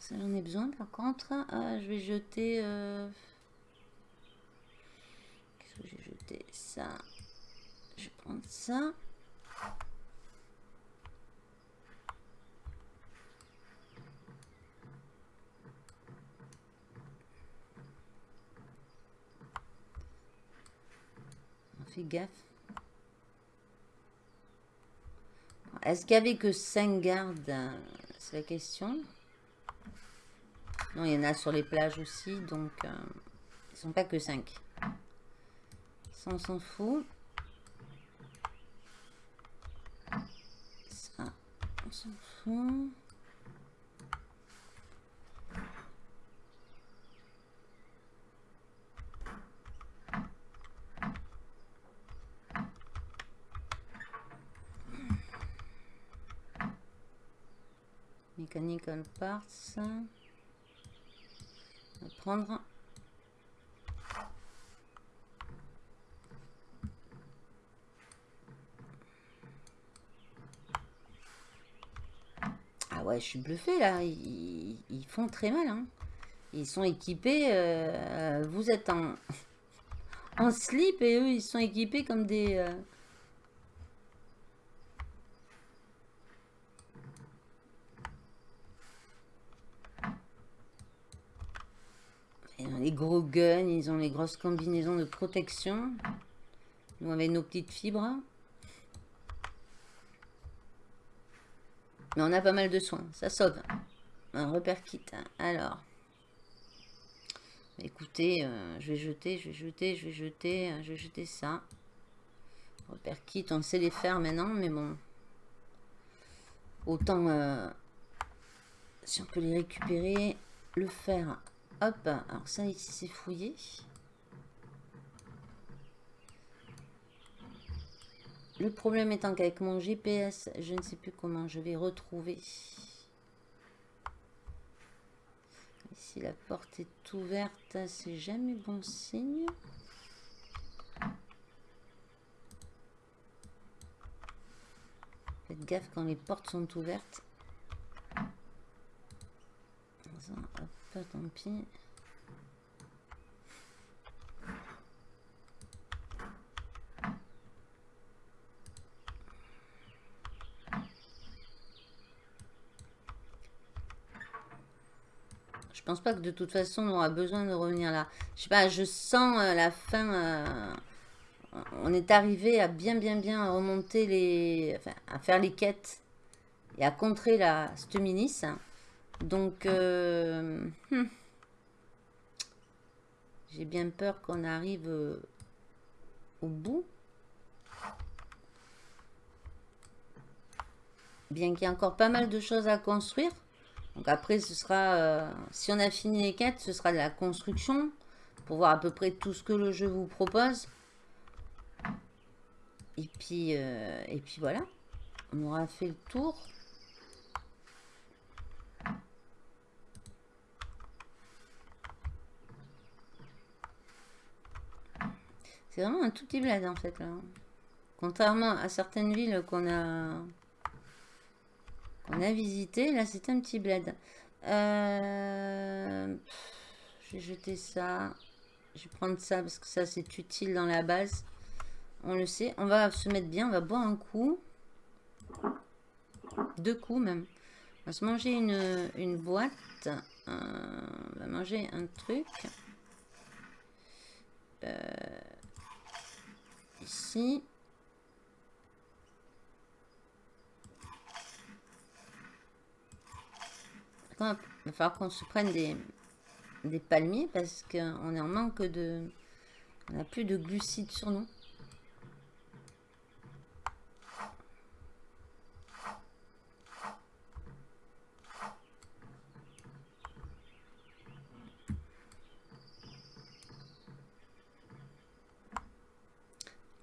Speaker 2: Ça, j'en ai besoin par contre. Ah, je vais jeter... Euh, qu'est-ce que j'ai jeté Ça. Prendre ça. On fait gaffe. Est-ce qu'il y avait que 5 gardes C'est la question. Non, il y en a sur les plages aussi, donc euh, ils sont pas que 5. Ça, on s'en fout. fond. Mechanical Parts. On va prendre ouais, je suis bluffé là. Ils, font très mal. Hein. Ils sont équipés. Euh, vous êtes en, slip et eux, ils sont équipés comme des. Euh, les gros guns, ils ont les grosses combinaisons de protection. Nous, avec nos petites fibres. Mais on a pas mal de soins, ça sauve. Un repère kit. Alors. Écoutez, euh, je vais jeter, je vais jeter, je vais jeter, euh, je vais jeter ça. Repère kit, on sait les faire maintenant, mais bon. Autant, euh, si on peut les récupérer, le faire. Hop, alors ça ici c'est fouillé. Le problème étant qu'avec mon GPS, je ne sais plus comment je vais retrouver. Ici la porte est ouverte, c'est jamais bon signe. Faites gaffe quand les portes sont ouvertes. Hop, tant pis. Pense pas que de toute façon on aura besoin de revenir là. Je sais pas, je sens euh, la fin. Euh, on est arrivé à bien bien bien remonter les. Enfin, à faire les quêtes et à contrer la Stuminis. Donc, euh, hmm. j'ai bien peur qu'on arrive au bout. Bien qu'il y ait encore pas mal de choses à construire. Donc après, ce sera, euh, si on a fini les quêtes, ce sera de la construction pour voir à peu près tout ce que le jeu vous propose. Et puis, euh, et puis voilà, on aura fait le tour. C'est vraiment un tout petit bled en fait là. Contrairement à certaines villes qu'on a on a visité. Là, c'est un petit bled. Euh, je vais jeter ça. Je vais prendre ça parce que ça, c'est utile dans la base. On le sait. On va se mettre bien. On va boire un coup. Deux coups même. On va se manger une, boîte. Euh, on va manger un truc. Euh, ici. Il va falloir qu'on se prenne des, des palmiers parce qu'on est en manque de... On n'a plus de glucides sur nous.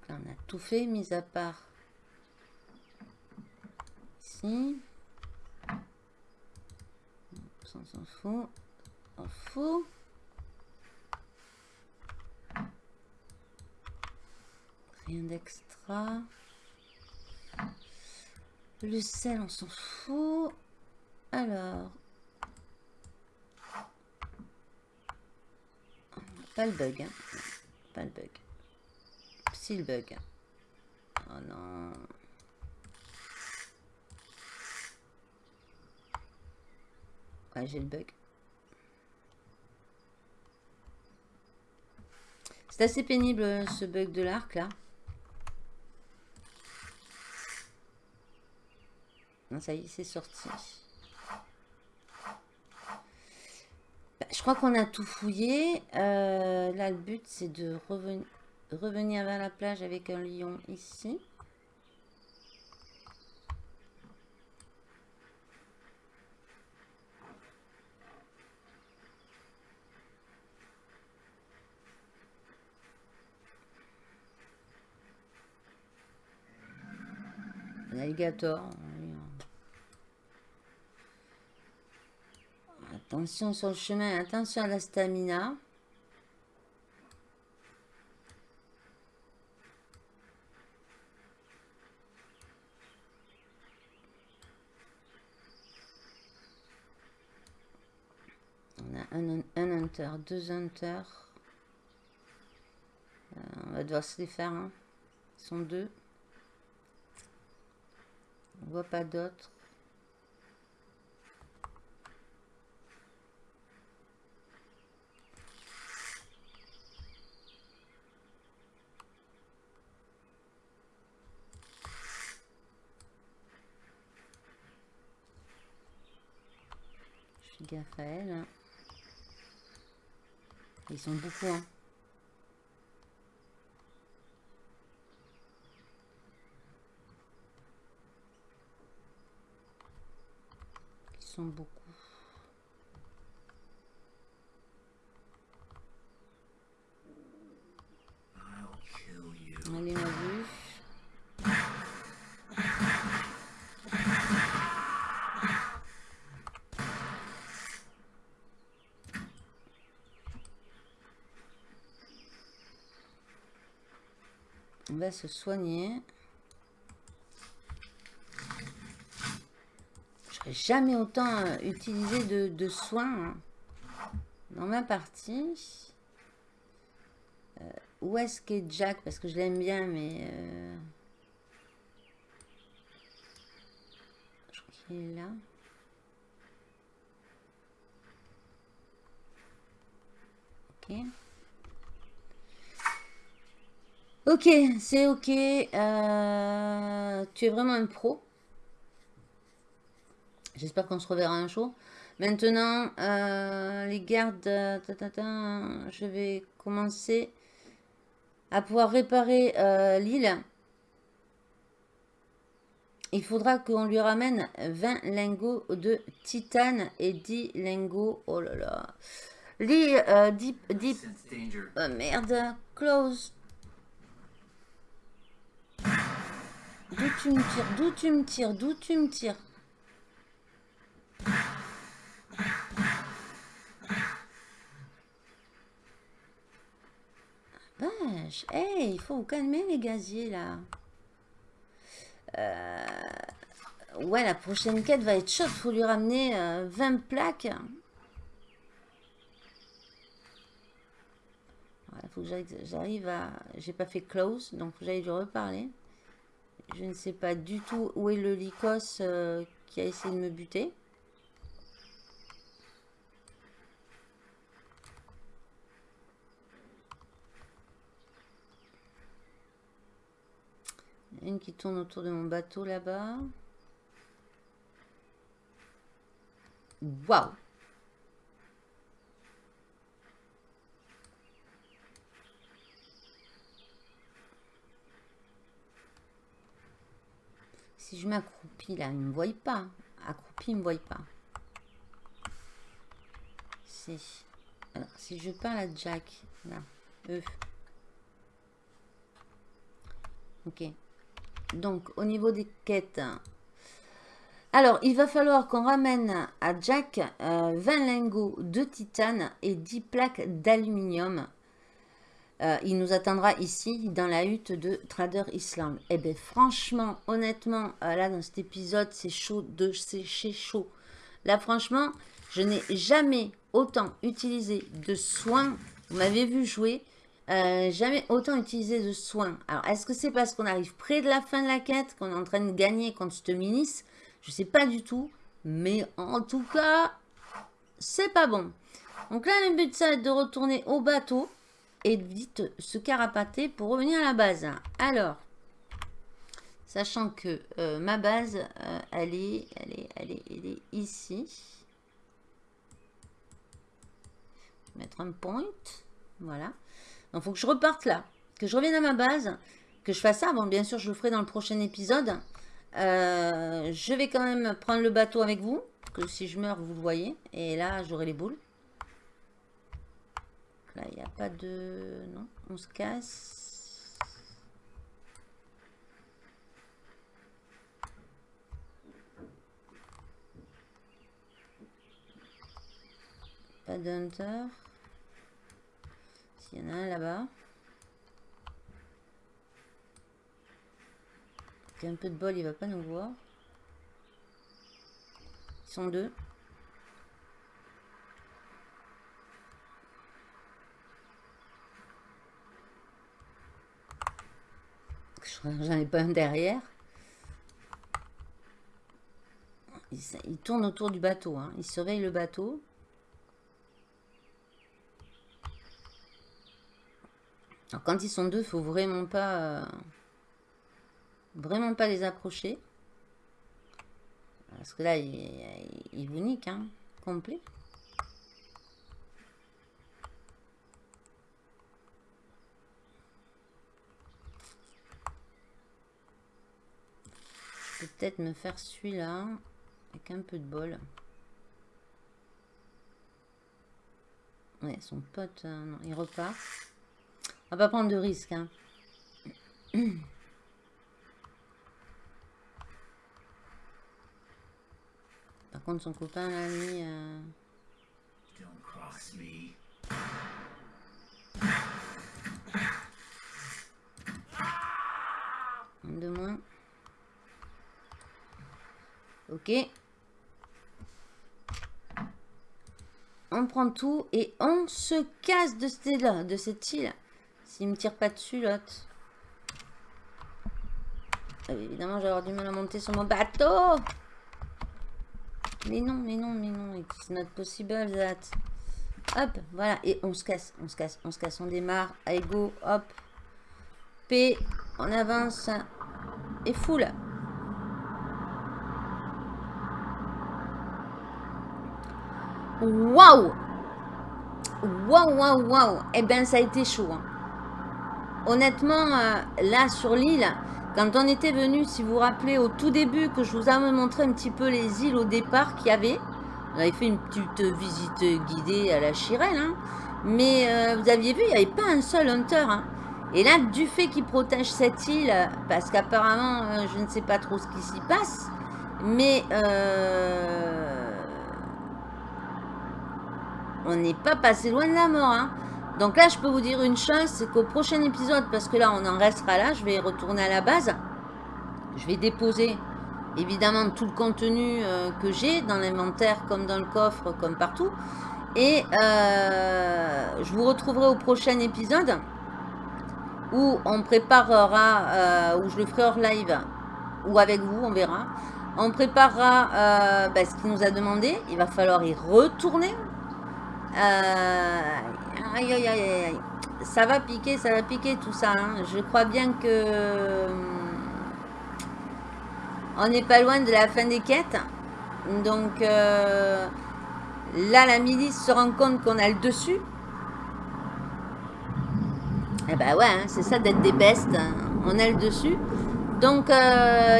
Speaker 2: On a tout fait, mis à part ici. Fout. On fout. Rien d'extra. Le sel, on s'en fout. Alors. Pas le bug. Hein. Pas le bug. Si le bug. Oh non. J'ai le bug. C'est assez pénible ce bug de l'arc là. Ça y est, c'est sorti. Bah, je crois qu'on a tout fouillé. Euh, là, le but, c'est de revenir vers la plage avec un lion ici. Alligator. Attention sur le chemin, attention à la stamina. On a un, un hunter, deux hunters. Euh, on va devoir se les faire. Hein. Ils sont deux. On voit pas d'autres. Je fais gaffe. Hein. Ils sont beaucoup. Hein. Beaucoup. Allez, ma vue. On va se soigner. Jamais autant euh, utilisé de, soins hein. dans ma partie. Euh, où est-ce qu'est Jack? Parce que je l'aime bien, mais... Euh, je crois qu'il est là. Ok. Ok, c'est ok. tu es vraiment un pro. J'espère qu'on se reverra un jour. Maintenant, euh, les gardes, je vais commencer à pouvoir réparer euh, l'île. Il faudra qu'on lui ramène 20 lingots de titane et 10 lingots. Oh là là. L'île, euh, deep, deep. Oh, merde, close. D'où tu me tires, d'où tu me tires, d'où tu me tires? Vache, hey, il faut vous calmer les gaziers là. Euh, ouais, la prochaine quête va être chaude. Faut lui ramener 20 euh, plaques. Il faut que j'arrive à... J'ai pas fait close, donc j'allais lui reparler. Je ne sais pas du tout où est le Lycos euh, qui a essayé de me buter. Une qui tourne autour de mon bateau là-bas. Waouh Si je m'accroupis là, il ne me voit pas. Accroupi, il ne me voit pas. Si. Alors, si je parle à Jack, là, eux. Ok. Donc, au niveau des quêtes. Alors, il va falloir qu'on ramène à Jack 20 euh, lingots de titane et 10 plaques d'aluminium. Euh, il nous attendra ici, dans la hutte de Trader Island. Eh bien, franchement, honnêtement, euh, là, dans cet épisode, c'est chaud de sécher chaud. Là, franchement, je n'ai jamais autant utilisé de soins. Vous m'avez vu jouer. Euh, jamais autant utilisé de soins. Alors, est-ce que c'est parce qu'on arrive près de la fin de la quête, qu'on est en train de gagner contre ce minis Je sais pas du tout. Mais en tout cas, c'est pas bon. Donc là, le but, ça va être de retourner au bateau et de vite se carapater pour revenir à la base. Alors, sachant que euh, ma base, euh, elle, est, elle, est, elle, est, elle est ici. Mettre un point. Voilà. Donc, il faut que je reparte là, que je revienne à ma base, que je fasse ça. Bon, bien sûr, je le ferai dans le prochain épisode. Euh, je vais quand même prendre le bateau avec vous, que si je meurs, vous le voyez. Et là, j'aurai les boules. Là, il n'y a pas de... Non, on se casse. Pas d'hunter. S'il y en a un là-bas. Un peu de bol, il va pas nous voir. Ils sont deux. J'en ai pas un derrière. Il, tourne autour du bateau. Hein. Il surveille le bateau. Alors quand ils sont deux, il faut vraiment pas... Euh, vraiment pas les approcher. Parce que là, il, vous nique, hein, complet. Peut-être me faire celui-là. Avec un peu de bol. Ouais, son pote, euh, non, il repart. On va pas prendre de risques. Hein. Par contre, son copain l'a mis... Euh... De moins. Ok. On prend tout et on se casse de là, de cette île. S'il me tire pas dessus, l'autre. Ah évidemment, je vais avoir du mal à monter sur mon bateau. Mais non, mais non, mais non. It's not possible, that. Hop, voilà. Et on se casse, on se casse, on se casse. On démarre. Allez, go, hop. P, on avance. Et full. Waouh Waouh, waouh, waouh Eh bien, ça a été chaud. Hein. Honnêtement, euh, là, sur l'île, quand on était venu, si vous vous rappelez, au tout début, que je vous avais montré un petit peu les îles au départ qu'il y avait, on avait fait une petite visite guidée à la Chirelle, hein. mais euh, vous aviez vu, il n'y avait pas un seul hunter. Hein. Et là, du fait qu'il protège cette île, parce qu'apparemment, euh, je ne sais pas trop ce qui s'y passe, mais on n'est pas passé loin de la mort. Hein. Donc là, je peux vous dire une chose, c'est qu'au prochain épisode, parce que là, on en restera là, je vais retourner à la base. Je vais déposer, évidemment, tout le contenu euh, que j'ai dans l'inventaire, comme dans le coffre, comme partout. Et euh, je vous retrouverai au prochain épisode, où on préparera, euh, où je le ferai hors live, ou avec vous, on verra. On préparera ben, ce qu'il nous a demandé. Il va falloir y retourner euh, aïe, aïe, aïe, aïe. Ça va piquer, ça va piquer tout ça. Hein. Je crois bien que... Euh, on n'est pas loin de la fin des quêtes. Donc, euh, là, la milice se rend compte qu'on a le dessus. Eh ben ouais, hein, c'est ça d'être des bestes. Hein. On a le dessus. Donc,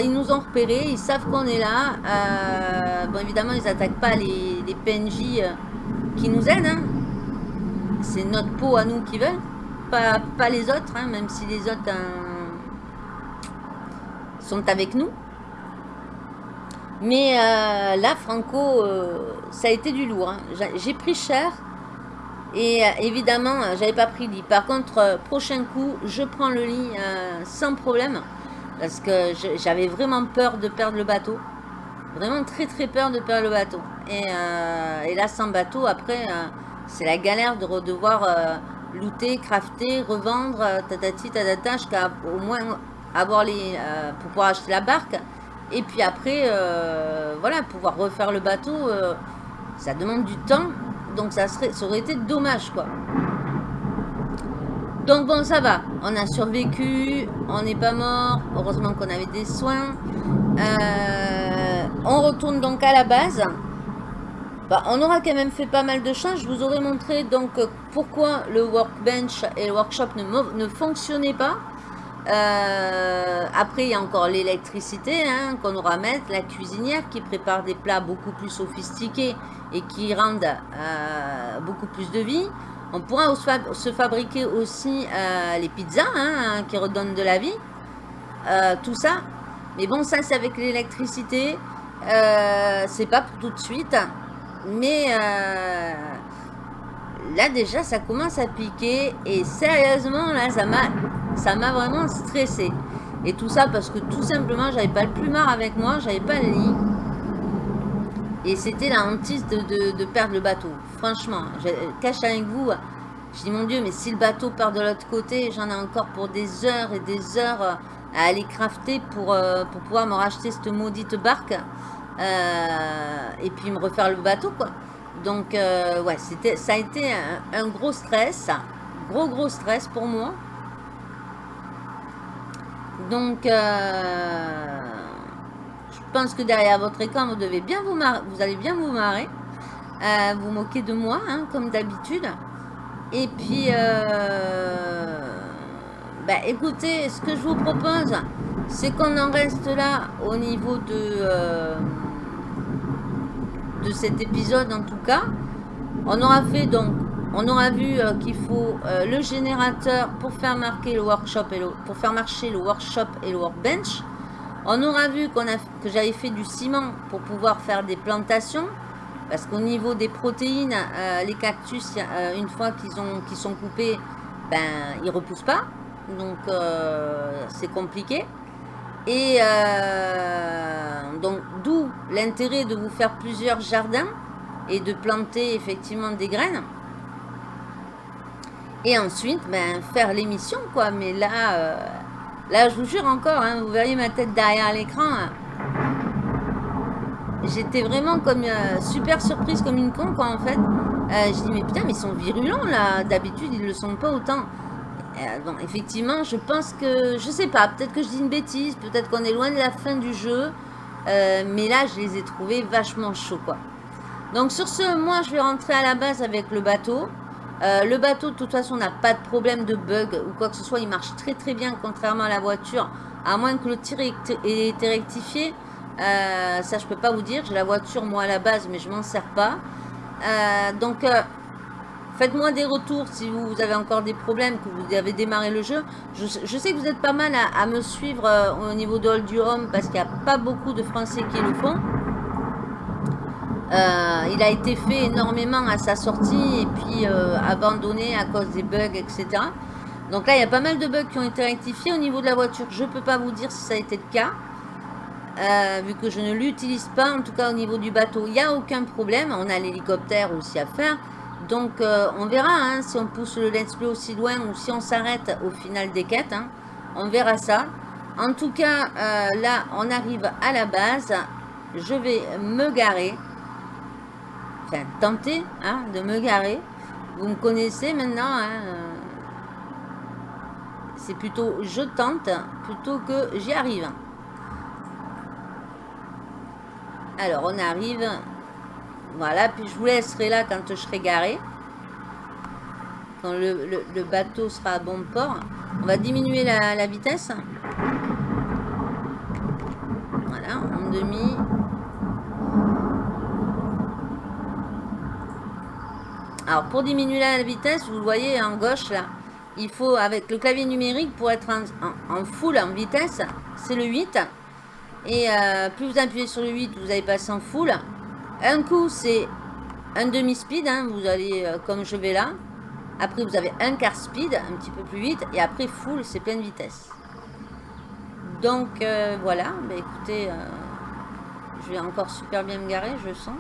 Speaker 2: ils nous ont repérés, ils savent qu'on est là. bon, évidemment, ils n'attaquent pas les, PNJ qui nous aident. C'est notre peau à nous qui veulent, pas, pas les autres, hein, même si les autres hein, sont avec nous. Mais euh, là, Franco, euh, ça a été du lourd. J'ai pris cher. Et euh, évidemment, j'avais pas pris le lit. Par contre, prochain coup, je prends le lit sans problème. Parce que j'avais vraiment peur de perdre le bateau. Vraiment très très peur de perdre le bateau. Et, là, sans bateau, après, c'est la galère de devoir euh, looter, crafter, revendre, tatati, tatata, jusqu'à au moins avoir les... pour pouvoir acheter la barque. Et puis après, voilà, pouvoir refaire le bateau, ça demande du temps. Donc ça, serait, ça aurait été dommage, quoi. Donc bon, ça va. On a survécu. On n'est pas mort. Heureusement qu'on avait des soins. on retourne donc à la base. Bah, on aura quand même fait pas mal de choses. Je vous aurais montré donc pourquoi le workbench et le workshop ne, fonctionnaient pas. Euh, après, il y a encore l'électricité hein, qu'on aura à mettre, la cuisinière qui prépare des plats beaucoup plus sophistiqués et qui rendent euh, beaucoup plus de vie. On pourra se fabriquer aussi euh, les pizzas hein, qui redonnent de la vie. tout ça. Mais bon, ça c'est avec l'électricité. c'est pas pour tout de suite. Mais là déjà ça commence à piquer et sérieusement là ça m'a ça m'a vraiment stressé. Et tout ça parce que tout simplement j'avais pas le plumard avec moi, j'avais pas le lit. Et c'était la hantise de, perdre le bateau. Franchement, je cache avec vous. Je dis mon Dieu, mais si le bateau part de l'autre côté, j'en ai encore pour des heures et des heures à aller crafter pour, euh, pour pouvoir me racheter cette maudite barque. Euh, et puis me refaire le bateau quoi. Donc euh, ouais, c'était, ça a été un, gros stress, gros gros stress pour moi. Donc euh, je pense que derrière votre écran, vous devez bien vous marrer, vous allez bien vous marrer, vous moquer de moi hein, comme d'habitude. Et puis bah, écoutez, ce que je vous propose, c'est qu'on en reste là au niveau de de cet épisode en tout cas. On aura fait donc, on aura vu euh, qu'il faut euh, le générateur pour faire marquer le workshop et le, pour faire marcher le workshop et le workbench. On aura vu a que j'avais fait du ciment pour pouvoir faire des plantations. Parce qu'au niveau des protéines, euh, les cactus, une fois qu'ils qu'ils sont coupés, ben ils repoussent pas. Donc c'est compliqué. Et euh, donc, d'où l'intérêt de vous faire plusieurs jardins et de planter effectivement des graines. Et ensuite, ben, faire l'émission, quoi. Mais là, euh, là, je vous jure encore, hein, vous verriez ma tête derrière l'écran. J'étais vraiment comme euh, super surprise, comme une con, quoi, en fait. je dis, mais putain, mais ils sont virulents, là. D'habitude, ils le sont pas autant. Bon, euh, effectivement, je pense que, je sais pas, peut-être que je dis une bêtise, peut-être qu'on est loin de la fin du jeu, euh, mais là, je les ai trouvés vachement chauds, quoi. Donc sur ce, moi, je vais rentrer à la base avec le bateau. Euh, le bateau, de toute façon, n'a pas de problème de bug ou quoi que ce soit. Il marche très très bien, contrairement à la voiture, à moins que le tir ait été rectifié. ça, je peux pas vous dire. J'ai la voiture, moi, à la base, mais je m'en sers pas. donc, Faites-moi des retours si vous avez encore des problèmes, que vous avez démarré le jeu. Je, sais que vous êtes pas mal à, me suivre euh, au niveau de Hold Home parce qu'il n'y a pas beaucoup de Français qui le font. Euh, il a été fait énormément à sa sortie et puis euh, abandonné à cause des bugs, etc. Donc là, il y a pas mal de bugs qui ont été rectifiés. Au niveau de la voiture, je ne peux pas vous dire si ça a été le cas. vu que je ne l'utilise pas, en tout cas au niveau du bateau, il n'y a aucun problème. On a l'hélicoptère aussi à faire. Donc, euh, on verra hein, si on pousse le let's play aussi loin ou si on s'arrête au final des quêtes. Hein. On verra ça. En tout cas, euh, là, on arrive à la base. Je vais me garer. Enfin, tenter hein, de me garer. Vous me connaissez maintenant. C'est plutôt je tente plutôt que j'y arrive. Alors, on arrive voilà, puis je vous laisserai là quand je serai garé. Quand le, bateau sera à bon port. On va diminuer la, vitesse. Voilà, en demi. Alors, pour diminuer la vitesse, vous le voyez en gauche là, il faut, avec le clavier numérique, pour être en, full, en vitesse, c'est le 8. Et euh, plus vous appuyez sur le 8, vous allez passer en full. Un coup, c'est un demi-speed, hein, vous allez euh, comme je vais là. Après, vous avez un quart speed, un petit peu plus vite. Et après, full, c'est pleine vitesse. Donc, euh, voilà. Bah, écoutez, euh, je vais encore super bien me garer, je sens.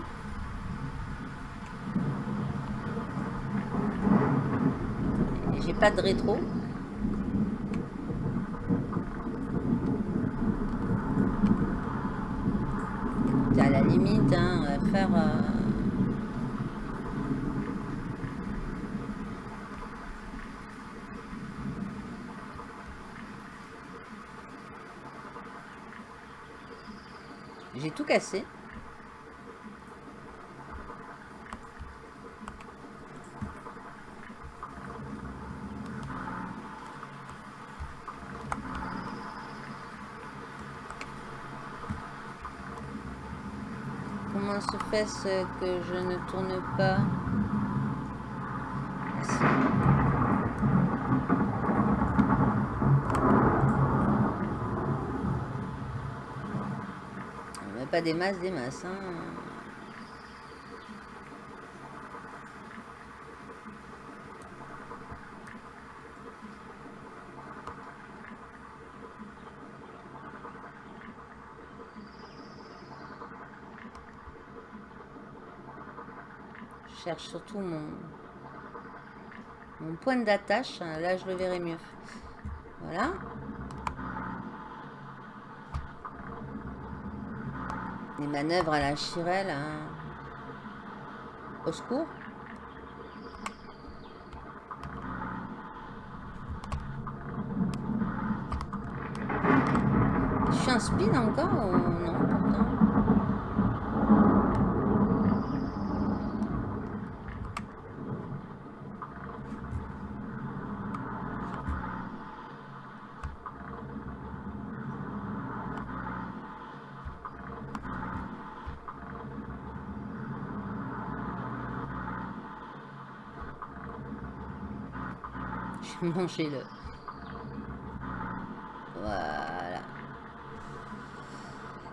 Speaker 2: J'ai pas de rétro. À la limite, hein, faire... Euh, J'ai tout cassé. Que je ne tourne pas pas des masses, des masses. Hein. Je surtout mon, mon point d'attache. Là, je le verrai mieux. Voilà. Les manœuvres à la chirelle. Hein. Au secours. Je suis un spin encore non pourtant? Manger le... Voilà.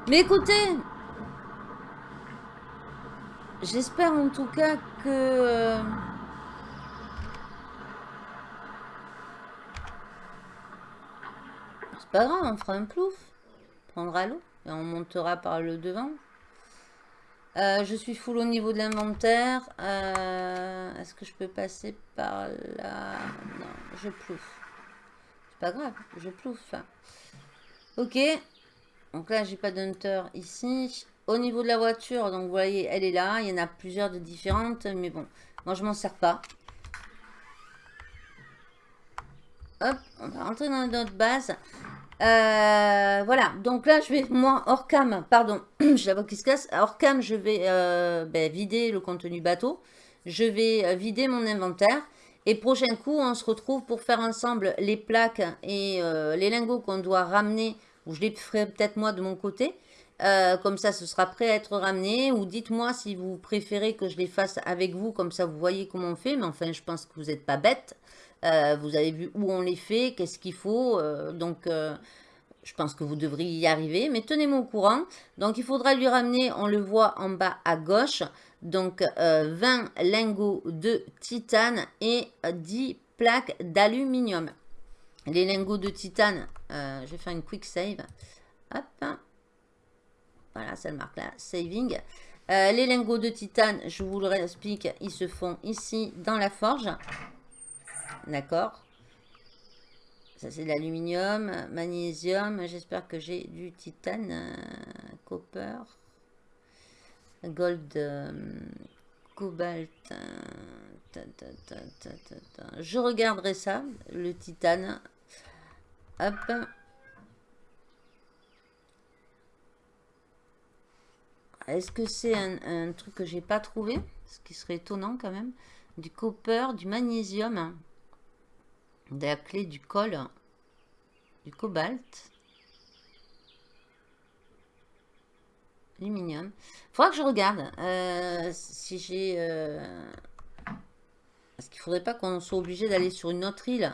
Speaker 2: Mais écoutez, j'espère en tout cas que... Euh, c'est pas grave, on fera un plouf. Prendra l'eau et on montera par le devant. Euh, je suis full au niveau de l'inventaire. Euh, est-ce que je peux passer par là? Je plouffe. C'est pas grave, je plouffe. Ok. Donc là, j'ai pas d'hunter ici. Au niveau de la voiture, donc vous voyez, elle est là. Il y en a plusieurs de différentes. Mais bon, moi, je m'en sers pas. Hop, on va rentrer dans notre base. Euh, voilà, donc là, je vais, moi, hors cam, pardon, j'ai la voix qui se casse. Hors cam, je vais euh, ben, vider le contenu bateau. Je vais euh, vider mon inventaire. Et prochain coup, on se retrouve pour faire ensemble les plaques et les lingots qu'on doit ramener. Ou je les ferai peut-être moi de mon côté. comme ça, ce sera prêt à être ramené. Ou dites-moi si vous préférez que je les fasse avec vous. Comme ça, vous voyez comment on fait. Mais enfin, je pense que vous n'êtes pas bête. Euh, vous avez vu où on les fait, qu'est-ce qu'il faut. Euh, donc, euh, je pense que vous devriez y arriver. Mais tenez-moi au courant. Donc, il faudra lui ramener, on le voit en bas à gauche. Donc, 20 lingots de titane et 10 plaques d'aluminium. Les lingots de titane, je vais faire une quick save. Hop. Voilà, ça le marque là. Saving. les lingots de titane, je vous le explique, ils se font ici dans la forge. D'accord Ça, c'est de l'aluminium, magnésium. J'espère que j'ai du titane, euh, copper, gold, euh, cobalt. Euh, Je regarderai ça, le titane. Hop. Est-ce que c'est un, truc que j'ai pas trouvé? Ce qui serait étonnant quand même. Du copper, du magnésium de la clé du col, du cobalt, Faudra que je regarde euh, si j'ai... Euh, parce qu'il faudrait pas qu'on soit obligé d'aller sur une autre île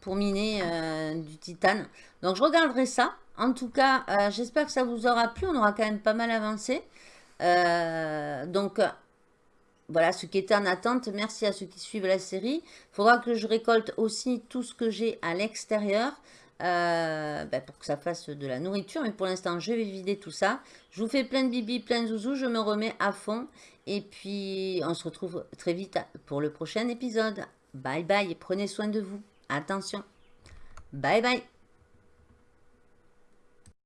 Speaker 2: pour miner euh, du titane. Donc je regarderai ça. En tout cas, j'espère que ça vous aura plu. On aura quand même pas mal avancé. donc voilà, ce qui était en attente. Merci à ceux qui suivent la série. Il faudra que je récolte aussi tout ce que j'ai à l'extérieur. Euh, ben, pour que ça fasse de la nourriture. Mais pour l'instant, je vais vider tout ça. Je vous fais plein de bibi, plein de zouzous. Je me remets à fond. Et puis, on se retrouve très vite pour le prochain épisode. Bye bye prenez soin de vous. Attention. Bye bye.